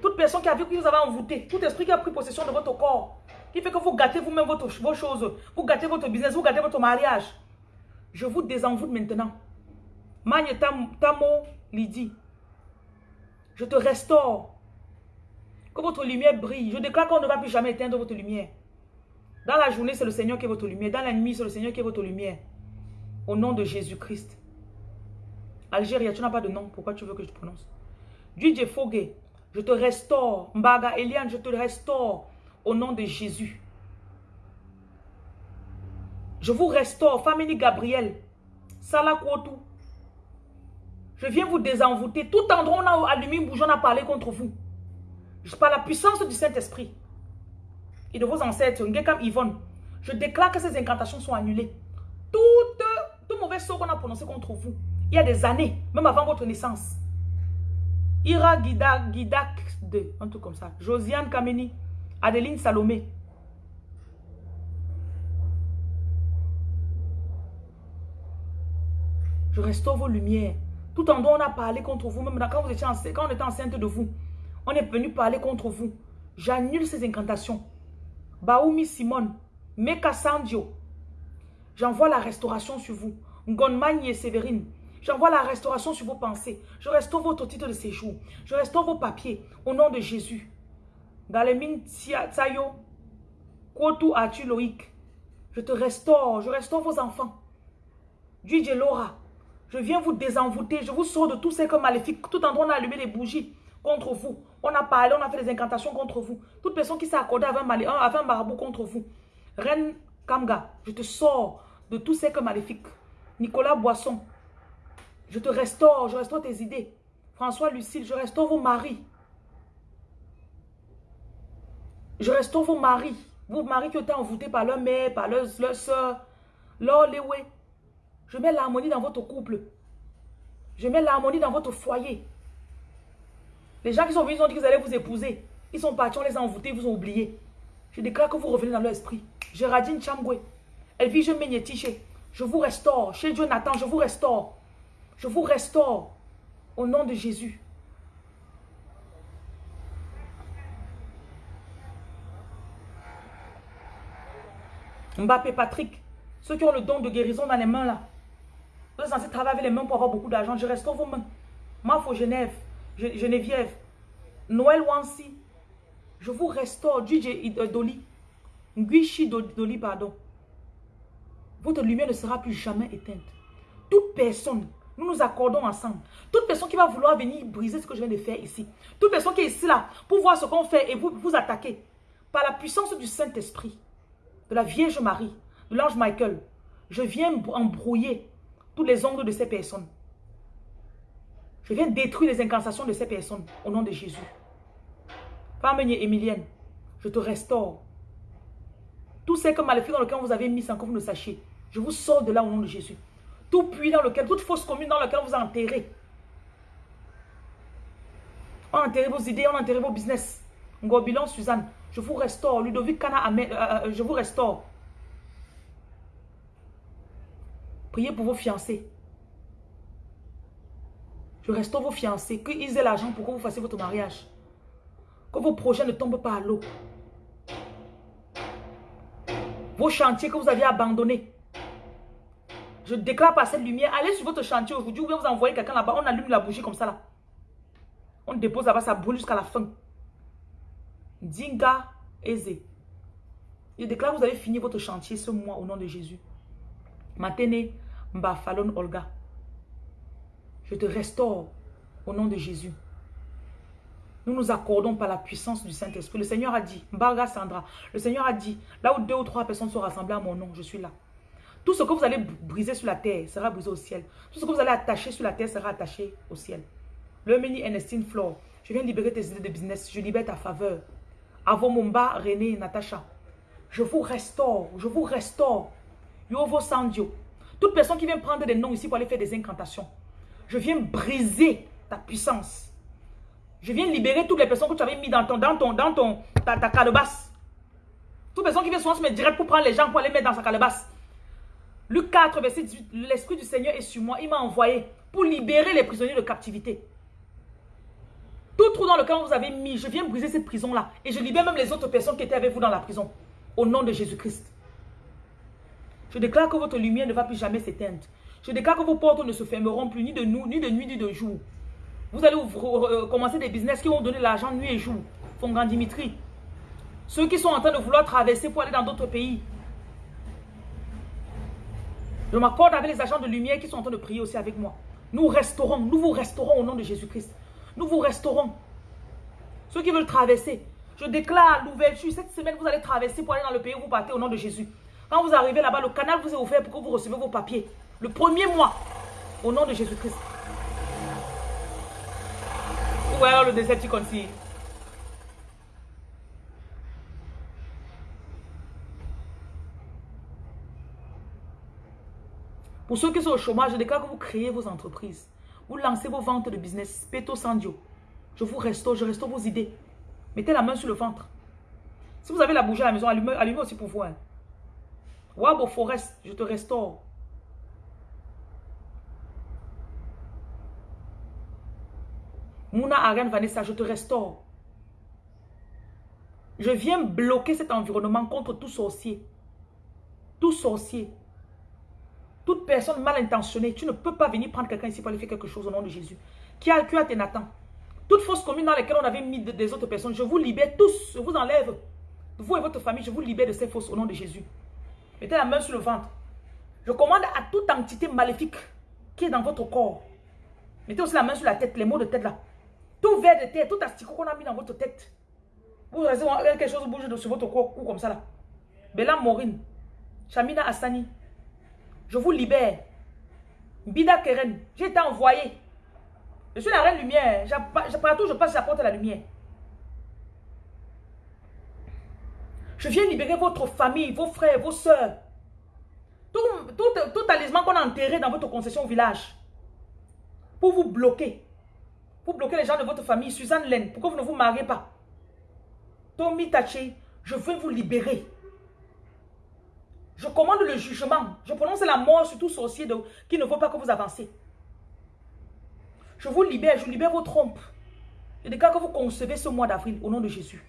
Toute personne qui a vu que vous avez envoûté, tout esprit qui a pris possession de votre corps, qui fait que vous gâtez vous-même vos choses, vous gâtez votre business, vous gâtez votre mariage. Je vous désenvoûte maintenant. Magne Tamo Lydie. Je te restaure. Que votre lumière brille. Je déclare qu'on ne va plus jamais éteindre votre lumière. Dans la journée, c'est le Seigneur qui est votre lumière. Dans la nuit, c'est le Seigneur qui est votre lumière. Au nom de Jésus-Christ. Algérie, tu n'as pas de nom. Pourquoi tu veux que je te prononce? DJ Fogue, je te restaure. Mbaga Eliane, je te restaure. Au nom de Jésus. Je vous restaure. Famille Gabriel. Salah Je viens vous désenvoûter. Tout endroit où on a allumé une bougie, on a parlé contre vous. Par la puissance du Saint-Esprit et de vos ancêtres, comme Yvonne, je déclare que ces incantations sont annulées. Tout mauvais sort qu'on a prononcé contre vous, il y a des années, même avant votre naissance. Ira Guidak, Guidak de, un truc comme ça. Josiane Kameni, Adeline Salomé. Je restaure vos lumières. Tout en dont on a parlé contre vous, même quand, on était enceinte de vous, on est venu parler contre vous. J'annule ces incantations. Baoumi Simone, Meka Sandio. J'envoie la restauration sur vous. Ngonmanye et Séverine. J'envoie la restauration sur vos pensées. Je restaure votre titre de séjour. Je restaure vos papiers au nom de Jésus. Galemine Tsayo. Kwotu Atu Loïc. Je te restaure. Je restaure vos enfants. Laura. Je viens vous désenvoûter. Je vous sors de tous ces maléfiques. Tout en train d'allumer les bougies contre vous. On a parlé, on a fait des incantations contre vous. Toute personne qui s'est accordée avec un, avec un marabout contre vous. Reine Kamga, je te sors de tous ces que maléfiques. Nicolas Boisson, je te restaure, je restaure tes idées. François Lucille, je restaure vos maris. Je restaure vos maris. Vos maris qui ont été envoûtés par leur mère, par leur, leur soeur, leur léoué. Je mets l'harmonie dans votre couple. Je mets l'harmonie dans votre foyer. Les gens qui sont venus, ils ont dit qu'ils allaient vous épouser. Ils sont partis, on les a envoûtés, ils vous ont oublié. Je déclare que vous revenez dans leur esprit. Géraldine Chamboué, Elvige Menyetiche, je vous restaure. Chez Dieu Nathan, je vous restaure. Je vous restaure. Au nom de Jésus. Mbappé Patrick, ceux qui ont le don de guérison dans les mains là. Vous êtes censés travailler avec les mains pour avoir beaucoup d'argent. Je restaure vos mains. Mafo Genève. Geneviève, Noël Wansi, je vous restaure, DJ Doli, Nguishi Doli, pardon. Votre lumière ne sera plus jamais éteinte. Toute personne, nous nous accordons ensemble. Toute personne qui va vouloir venir briser ce que je viens de faire ici. Toute personne qui est ici là pour voir ce qu'on fait et vous, vous attaquer. Par la puissance du Saint-Esprit, de la Vierge Marie, de l'ange Michael, je viens embrouiller tous les ongles de ces personnes. Je viens détruire les incantations de ces personnes au nom de Jésus. Femme Emilienne, je te restaure. Tout ce que maléfique dans lequel vous avez mis sans que vous ne sachiez, je vous sors de là au nom de Jésus. Tout puits dans lequel, toute fausse commune dans lequel vous enterrez. On enterré vos idées, on enterré vos business. Ngobilon, Suzanne, je vous restaure. Ludovic Kana, euh, euh, je vous restaure. Priez pour vos fiancés. Je restaure vos fiancés. Qu'ils aient l'argent pour que vous fassiez votre mariage. Que vos projets ne tombent pas à l'eau. Vos chantiers que vous aviez abandonnés. Je déclare par cette lumière, allez sur votre chantier aujourd'hui, ou bien vous envoyez quelqu'un là-bas, on allume la bougie comme ça là. On dépose là-bas, ça brûle jusqu'à la fin. Dinga Eze. Je déclare que vous allez finir votre chantier ce mois au nom de Jésus. Matene Mbafalon Olga. Je te restaure au nom de Jésus. Nous nous accordons par la puissance du Saint-Esprit. Le Seigneur a dit, Mbarga Sandra, le Seigneur a dit, là où deux ou trois personnes sont rassemblées à mon nom, je suis là. Tout ce que vous allez briser sur la terre sera brisé au ciel. Tout ce que vous allez attacher sur la terre sera attaché au ciel. Le mini Ernestine Flore, je viens libérer tes idées de business. Je libère ta faveur. Avomomba, René, Natacha. Je vous restaure. Je vous restaure. Yovo Sandio. Toute personne qui vient prendre des noms ici pour aller faire des incantations. Je viens briser ta puissance. Je viens libérer toutes les personnes que tu avais mis dans ton, dans ton, dans ton, ta, ta calebasse. Toute personne qui vient souvent se mettre direct pour prendre les gens pour aller mettre dans sa calebasse. Luc 4, verset 18, l'Esprit du Seigneur est sur moi. Il m'a envoyé pour libérer les prisonniers de captivité. Tout trou dans lequel vous avez mis, je viens briser cette prison-là. Et je libère même les autres personnes qui étaient avec vous dans la prison. Au nom de Jésus-Christ. Je déclare que votre lumière ne va plus jamais s'éteindre. Je déclare que vos portes ne se fermeront plus, ni de, ni de nuit, ni de jour. Vous allez euh, commencer des business qui vont donner l'argent nuit et jour. Fongan Dimitri. Ceux qui sont en train de vouloir traverser pour aller dans d'autres pays. Je m'accorde avec les agents de lumière qui sont en train de prier aussi avec moi. Nous restaurons, nous vous restaurons au nom de Jésus-Christ. Nous vous restaurons. Ceux qui veulent traverser, je déclare l'ouverture. Cette semaine, vous allez traverser pour aller dans le pays où vous partez au nom de Jésus. Quand vous arrivez là-bas, le canal vous est offert pour que vous recevez vos papiers. Le premier mois, au nom de Jésus-Christ. Vous voyez le Decepticon-ci. Pour ceux qui sont au chômage, je déclare que vous créez vos entreprises. Vous lancez vos ventes de business. Peto Sandio. Je vous restaure, je restaure vos idées. Mettez la main sur le ventre. Si vous avez la bougie à la maison, allumez, aussi pour vous. Hein. Wabo Forest, je te restaure. Mouna Aren Vanessa, je te restaure. Je viens bloquer cet environnement contre tout sorcier. Tout sorcier. Toute personne mal intentionnée, tu ne peux pas venir prendre quelqu'un ici pour aller faire quelque chose au nom de Jésus. Qui a, qui a Nathan? Toute fausse commune dans laquelle on avait mis des autres personnes, je vous libère tous, je vous enlève. Vous et votre famille, je vous libère de ces fausses au nom de Jésus. Mettez la main sur le ventre. Je commande à toute entité maléfique qui est dans votre corps. Mettez aussi la main sur la tête, les mots de tête là. Tout verre de tête, tout asticot qu'on a mis dans votre tête. Vous restez quelque chose bouge sur votre corps ou comme ça là. Bella Maureen, Shamina Assani, je vous libère. Bida Keren, j'ai été envoyé. Je suis la reine lumière. Partout je passe, j'apporte la lumière. Je viens libérer votre famille, vos frères, vos soeurs. Tout, tout, tout talisman qu'on a enterré dans votre concession au village. Pour vous bloquer. Pour bloquer les gens de votre famille. Suzanne Len, pourquoi vous ne vous mariez pas? Tommy Taché, je veux vous libérer. Je commande le jugement. Je prononce la mort sur tout sorcier qui ne veut pas que vous avancez. Je vous libère, je libère vos trompes. Je déclare que vous concevez ce mois d'avril au nom de Jésus.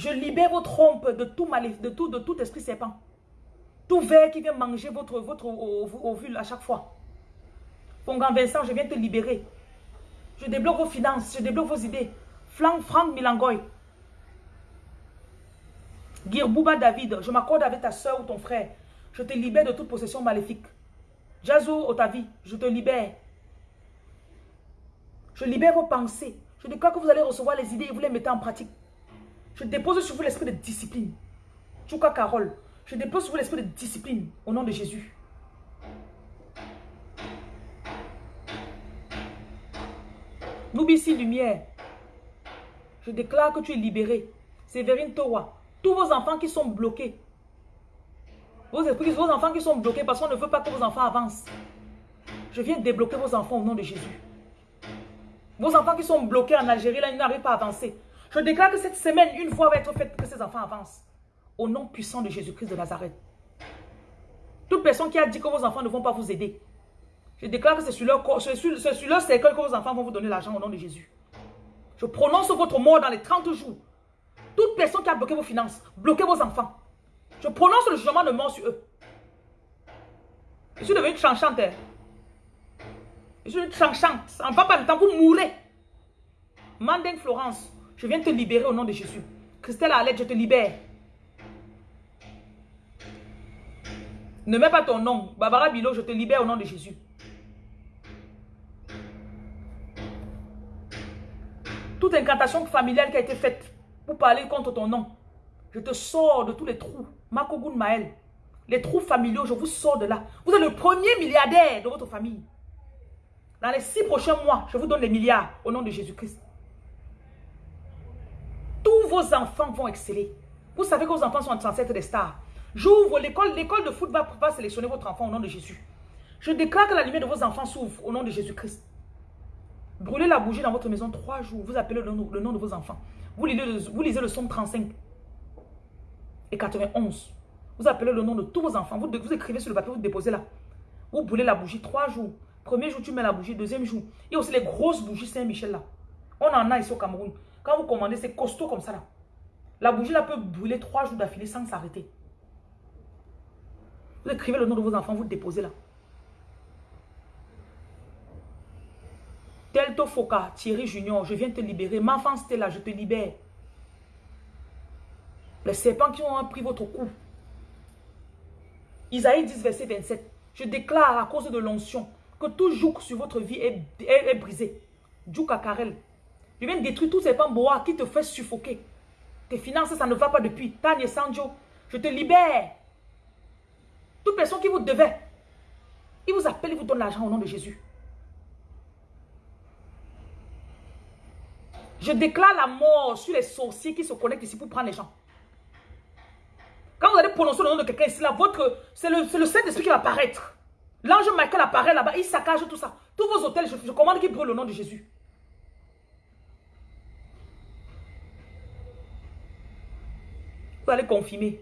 Je libère vos trompes de tout de tout, esprit serpent. Tout verre qui vient manger votre, votre ovule à chaque fois. Pongan Vincent, je viens te libérer. Je débloque vos finances, je débloque vos idées. Franck, Milangoy, Girbouba David, je m'accorde avec ta soeur ou ton frère. Je te libère de toute possession maléfique. Jazou Otavi, je te libère. Je libère vos pensées. Je déclare que vous allez recevoir les idées et vous les mettez en pratique. Je dépose sur vous l'esprit de discipline. Chouka Carole, je dépose sur vous l'esprit de discipline au nom de Jésus. Noubissi Lumière, je déclare que tu es libéré. Séverine Towa, tous vos enfants qui sont bloqués. Vos, vos enfants qui sont bloqués parce qu'on ne veut pas que vos enfants avancent. Je viens débloquer vos enfants au nom de Jésus. Vos enfants qui sont bloqués en Algérie, là, ils n'arrivent pas à avancer. Je déclare que cette semaine, une fois va être faite pour que ces enfants avancent. Au nom puissant de Jésus-Christ de Nazareth. Toute personne qui a dit que vos enfants ne vont pas vous aider. Je déclare que c'est sur leur c'est sur, leur cercle que vos enfants vont vous donner l'argent au nom de Jésus. Je prononce votre mort dans les 30 jours. Toute personne qui a bloqué vos finances, bloqué vos enfants. Je prononce le jugement de mort sur eux. Je suis devenue chanchante. Hein. Je suis chanchante. En va pas de temps, vous mourrez. Manding Florence, je viens te libérer au nom de Jésus. Christelle Alette, je te libère. Ne mets pas ton nom. Barbara Bilo, je te libère au nom de Jésus. Toute incantation familiale qui a été faite pour parler contre ton nom, je te sors de tous les trous. Makogun Maël. Les trous familiaux, je vous sors de là. Vous êtes le premier milliardaire de votre famille. Dans les six prochains mois, je vous donne les milliards au nom de Jésus-Christ. Vos enfants vont exceller. Vous savez que vos enfants sont censés être des stars. J'ouvre l'école. L'école de foot va, va sélectionner votre enfant au nom de Jésus. Je déclare que la lumière de vos enfants s'ouvre au nom de Jésus-Christ. Brûlez la bougie dans votre maison trois jours. Vous appelez le nom, de vos enfants. Vous lisez, le, vous lisez le somme 35 et 91. Vous appelez le nom de tous vos enfants. Vous, vous écrivez sur le papier, vous déposez là. Vous brûlez la bougie trois jours. Premier jour, tu mets la bougie. Deuxième jour. Il y a aussi les grosses bougies Saint-Michel là. On en a ici au Cameroun. Quand vous commandez, c'est costaud comme ça là. La bougie là peut brûler trois jours d'affilée sans s'arrêter. Vous écrivez le nom de vos enfants, vous le déposez là. Delto Foka, Thierry Junior, je viens te libérer. Ma enfant là, je te libère. Les serpents qui ont pris votre cou. Isaïe 10, verset 27. Je déclare à cause de l'onction que tout joug sur votre vie est, est, brisé. Jouk Karel. Je viens détruire tous ces bois qui te fait suffoquer. Tes finances, ça ne va pas depuis. Tanya Sanjo, je te libère. Toute personne qui vous devait, il vous appelle, il vous donne l'argent au nom de Jésus. Je déclare la mort sur les sorciers qui se connectent ici pour prendre les gens. Quand vous allez prononcer le nom de quelqu'un ici, c'est le, le Saint-Esprit qui va apparaître. L'ange Michael apparaît là-bas, il saccage tout ça. Tous vos hôtels, je, commande qu'ils brûlent le nom de Jésus. Allez confirmer.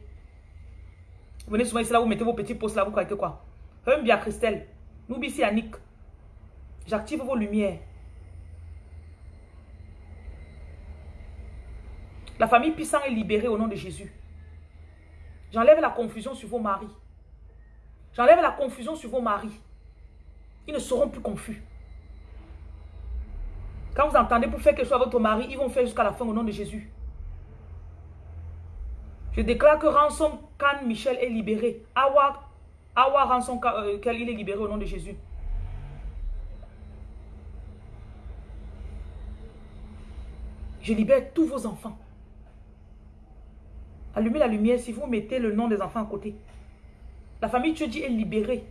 Venez souvent ici, là, vous mettez vos petits postes là, vous croyez que quoi? Un bien Christelle. N'oubliez Annick. J'active vos lumières. La famille puissante est libérée au nom de Jésus. J'enlève la confusion sur vos maris. J'enlève la confusion sur vos maris. Ils ne seront plus confus. Quand vous entendez pour faire quelque chose à votre mari, ils vont faire jusqu'à la fin au nom de Jésus. Je déclare que Ransom Khan Michel est libéré. Awa, Awa Ransom euh, il est libéré au nom de Jésus. Je libère tous vos enfants. Allumez la lumière si vous mettez le nom des enfants à côté. La famille Dieu est libérée.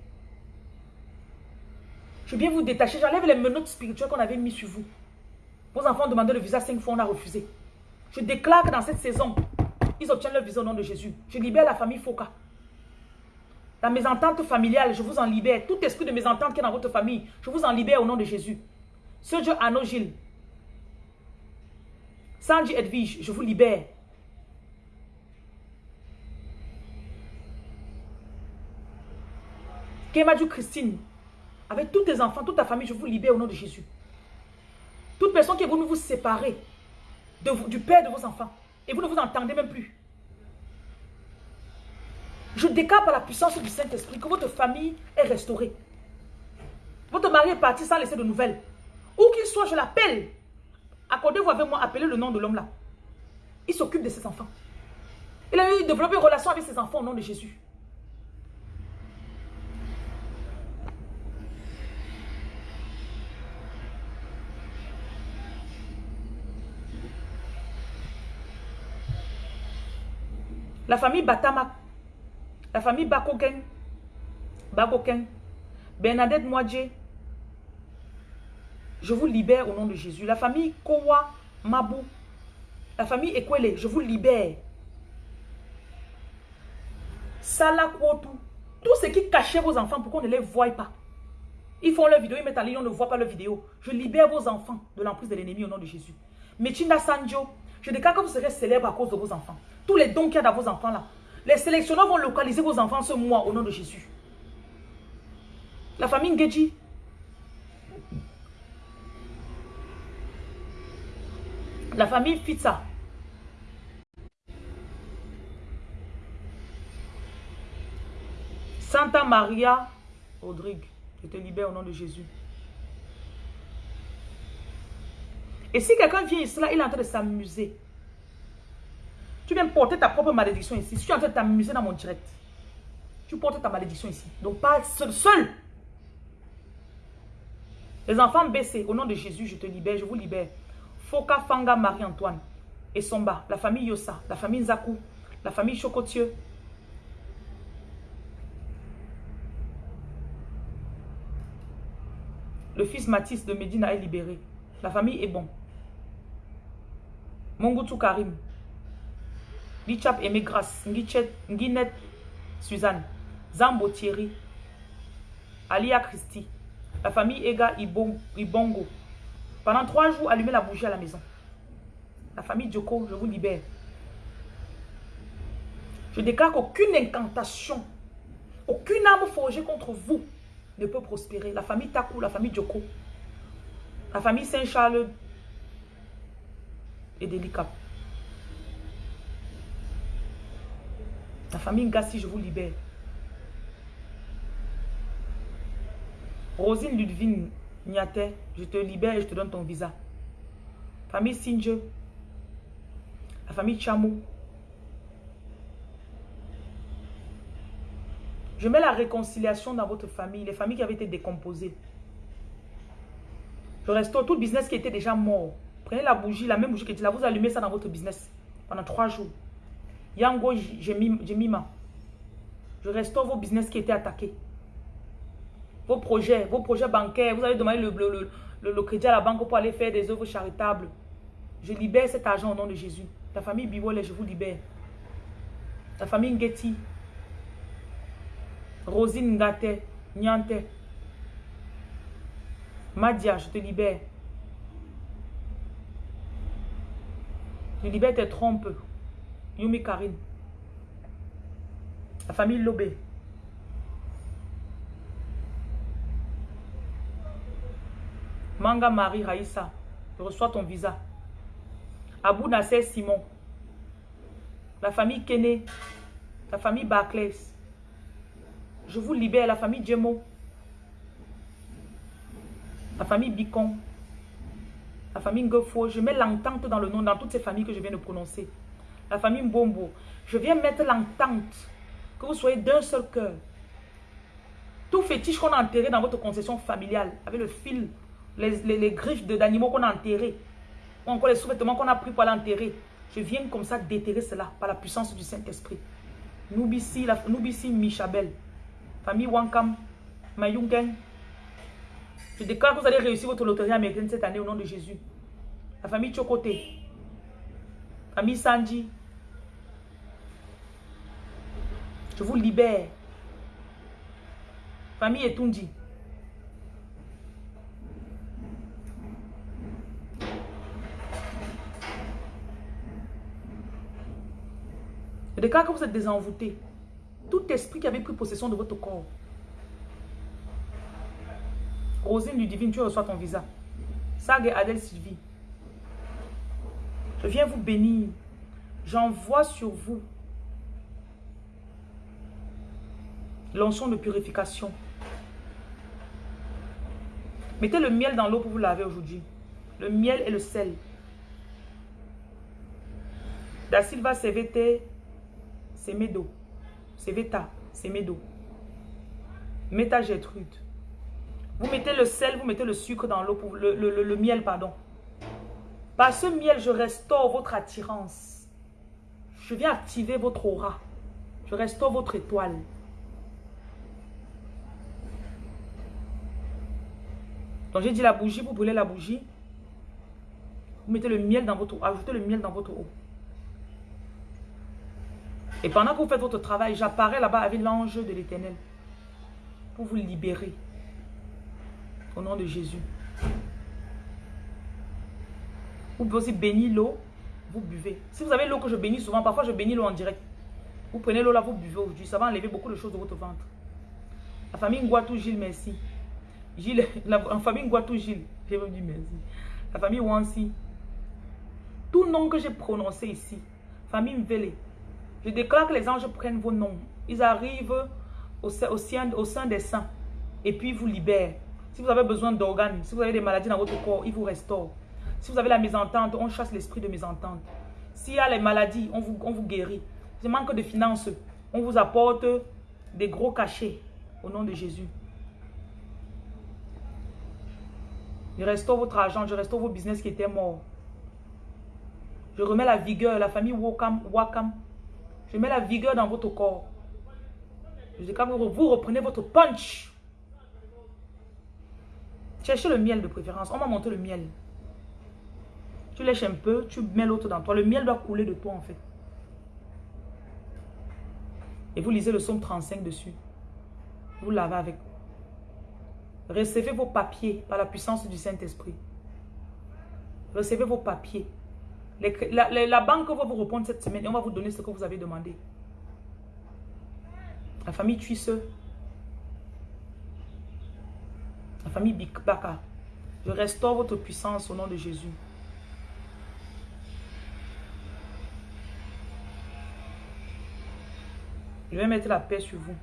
Je viens vous détacher. J'enlève les menottes spirituelles qu'on avait mis sur vous. Vos enfants ont demandé le visa cinq fois, on a refusé. Je déclare que dans cette saison, ils obtiennent le visa au nom de Jésus. Je libère la famille Foka. Dans mes ententes familiales, je vous en libère. Tout esprit de mes ententes qui est dans votre famille, je vous en libère au nom de Jésus. Ce Dieu Anno Gilles. Sanji Edwige, je vous libère. Kemadou Christine, avec tous tes enfants, toute ta famille, je vous libère au nom de Jésus. Toute personne qui est venue vous séparer du père de vos enfants, et vous ne vous entendez même plus. Je déclare par la puissance du Saint-Esprit que votre famille est restaurée. Votre mari est parti sans laisser de nouvelles. Où qu'il soit, je l'appelle. Accordez-vous avec moi, appelez le nom de l'homme là. Il s'occupe de ses enfants. Il a eu développé une relation avec ses enfants au nom de Jésus. La famille Batama, la famille Bakoken, Bakoken, Bernadette Moadje, je vous libère au nom de Jésus. La famille Kowa Mabou, la famille Ekwele, je vous libère. Salakwotu, tout ce qui cachait vos enfants pour qu'on ne les voie pas. Ils font leur vidéo, ils mettent en ligne, on ne voit pas leur vidéo. Je libère vos enfants de l'emprise de l'ennemi au nom de Jésus. Mechinda Sanjo, je déclare que vous serez célèbre à cause de vos enfants. Tous les dons qu'il y a dans vos enfants là. Les sélectionneurs vont localiser vos enfants ce mois au nom de Jésus. La famille Ngeji. La famille Fitza. Santa Maria Rodrigue. Je te libère au nom de Jésus. Et si quelqu'un vient ici, là, il est en train de s'amuser. Tu viens porter ta propre malédiction ici. Si tu es en train de t'amuser dans mon direct, tu portes ta malédiction ici. Donc pas seul, seul. Les enfants baissés, au nom de Jésus, je te libère, je vous libère. Foka Fanga Marie-Antoine et Somba, la famille Yossa, la famille Zakou, la famille Chocotieux. Le fils Mathis de Medina est libéré. La famille est bon. Mongutu Karim. Lichap Aimé Grasse. Suzanne. Zambo Thierry. Alia Christy. La famille Ega Ibongo. Pendant trois jours, allumez la bougie à la maison. La famille Djoko, je vous libère. Je déclare qu'aucune incantation, aucune âme forgée contre vous ne peut prospérer. La famille Takou, la famille Djoko, la famille Saint-Charles et délicat. La famille Ngassi, je vous libère. Rosine Ludvine Niate, je te libère et je te donne ton visa. Famille Singe, la famille Chamou. Je mets la réconciliation dans votre famille, les familles qui avaient été décomposées. Je restaure tout le business qui était déjà mort. Prenez la bougie, la même bougie qui était là, vous allumez ça dans votre business pendant trois jours. Yango Jemima. Je restaure vos business qui étaient attaqués. Vos projets, vos projets bancaires. Vous allez demander le, le, crédit à la banque pour aller faire des œuvres charitables. Je libère cet argent au nom de Jésus. La famille Biwole, je vous libère. La famille Ngeti. Rosine Ngate. Nyante. Madia, je te libère. Je libère tes trompes. Yumi Karine. La famille Lobé. Manga Marie Raïssa. Je reçois ton visa. Abou Nasser Simon. La famille Kene. La famille Barclays. Je vous libère. La famille Djemo. La famille Bicon. La famille Ngofo. Je mets l'entente dans le nom, dans toutes ces familles que je viens de prononcer. La famille Mbombo. Je viens mettre l'entente. Que vous soyez d'un seul cœur. Tout fétiche qu'on a enterré dans votre concession familiale, avec le fil, les, griffes d'animaux qu'on a enterrés, ou encore les sous-vêtements qu'on a pris pour l'enterrer. Je viens comme ça déterrer cela par la puissance du Saint-Esprit. Noubissi, Noubissi Michabel, famille Wankam, Mayungen, je déclare que vous allez réussir votre loterie américaine cette année au nom de Jésus. La famille Chokote. Famille Sanji. Je vous libère. Famille Etundi. Je déclare que vous êtes désenvoûté. Tout esprit qui avait pris possession de votre corps Rosine du Divine, tu reçois ton visa. Sag et Adèle Sylvie. Je viens vous bénir. J'envoie sur vous l'onction de purification. Mettez le miel dans l'eau pour vous laver aujourd'hui. Le miel et le sel. Da Silva Sevete, Semedo. Seveta, Semedo. Meta Gertrude. Vous mettez le sel, vous mettez le sucre dans l'eau, le, miel, pardon. Par ce miel, je restaure votre attirance. Je viens activer votre aura. Je restaure votre étoile. Donc j'ai dit la bougie, vous brûlez la bougie. Vous mettez le miel dans votre eau, ajoutez le miel dans votre eau. Et pendant que vous faites votre travail, j'apparais là-bas avec l'ange de l'éternel. Pour vous libérer. Au nom de Jésus. Vous pouvez aussi bénir l'eau. Vous buvez. Si vous avez l'eau que je bénis souvent, parfois je bénis l'eau en direct. Vous prenez l'eau là, vous buvez aujourd'hui. Ça va enlever beaucoup de choses de votre ventre. La famille Ngouatou Gilles, merci. Gilles, *laughs* la, famille Ngouatou Gilles, je vous merci. La famille Wansi. Tout nom que j'ai prononcé ici. Famille Mvele. Je déclare que les anges prennent vos noms. Ils arrivent au, sein, au sein des saints. Et puis vous libèrent. Si vous avez besoin d'organes, si vous avez des maladies dans votre corps, il vous restaure. Si vous avez la mésentente, on chasse l'esprit de mésentente. S'il y a les maladies, on vous, on vous guérit. Si manque de finances, on vous apporte des gros cachets au nom de Jésus. Je restaure votre argent, je restaure vos business qui étaient morts. Je remets la vigueur, la famille Wakam, Wakam. Je mets la vigueur dans votre corps. Je dis quand vous reprenez votre punch. Cherchez le miel de préférence. On m'a montré le miel. Tu lèches un peu, tu mets l'autre dans toi. Le miel doit couler de toi en fait. Et vous lisez le psaume 35 dessus. Vous lavez avec. Recevez vos papiers par la puissance du Saint-Esprit. Recevez vos papiers. la, banque va vous répondre cette semaine et on va vous donner ce que vous avez demandé. La famille Tuisse. La famille Bikbaka. Je restaure votre puissance au nom de Jésus. Je vais mettre la paix sur vous.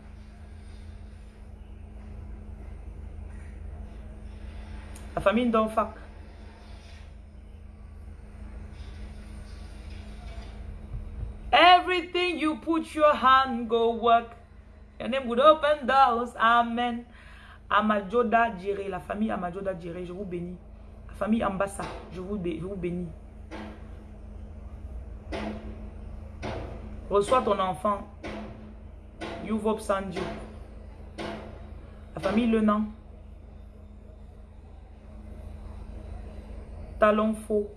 La famille Ndonfak. Everything you put your hand go work. Your name would open doors. Amen. Amajoda Djere, la famille Amajoda Djere, je vous bénis. La famille Ambassa, je vous, bénis. Reçois ton enfant. Yuvop Sandio. La famille Lenan. Talon Faux.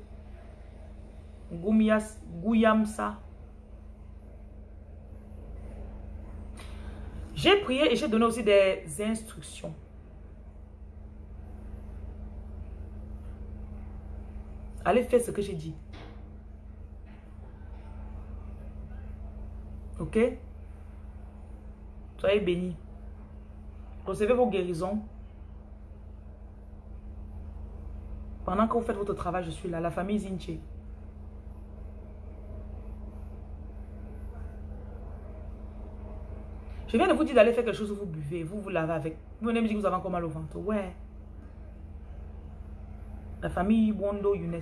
Gouyamsa. J'ai prié et j'ai donné aussi des instructions. Allez faire ce que j'ai dit. Ok? Soyez bénis. Recevez vos guérisons. Pendant que vous faites votre travail, je suis là. La famille Zinche. Je viens de vous dire d'aller faire quelque chose, vous buvez, vous vous lavez avec. Vous venez me dire que vous avez encore mal au ventre. Ouais. La famille Wondo Younes.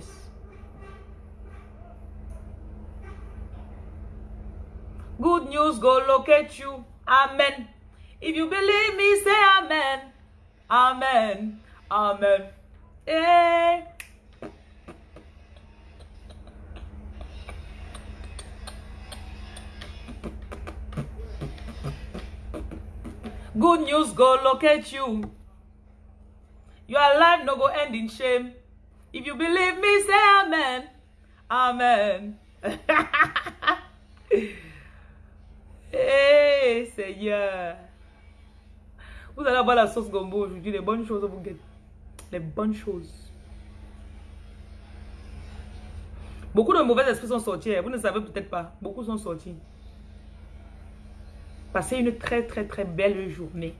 Good news go locate you. Amen. If you believe me, say amen. Amen. Amen. Hey. Good news go locate you. Your life no go end in shame. If you believe me, say amen. Amen. *laughs* hey, Seigneur. Vous allez avoir la sauce gombo aujourd'hui. Les bonnes choses vous guettent. Les bonnes choses. Beaucoup de mauvais esprits sont sortis. Hein. Vous ne savez peut-être pas. Beaucoup sont sortis. Passez une très très très belle journée.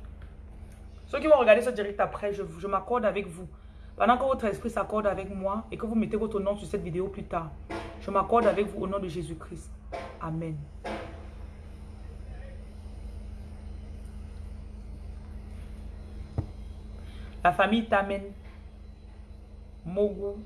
Ceux qui vont regarder ce direct après, je, m'accorde avec vous. Pendant que votre esprit s'accorde avec moi et que vous mettez votre nom sur cette vidéo plus tard, je m'accorde avec vous au nom de Jésus-Christ. Amen. La famille t'amène. Mogu.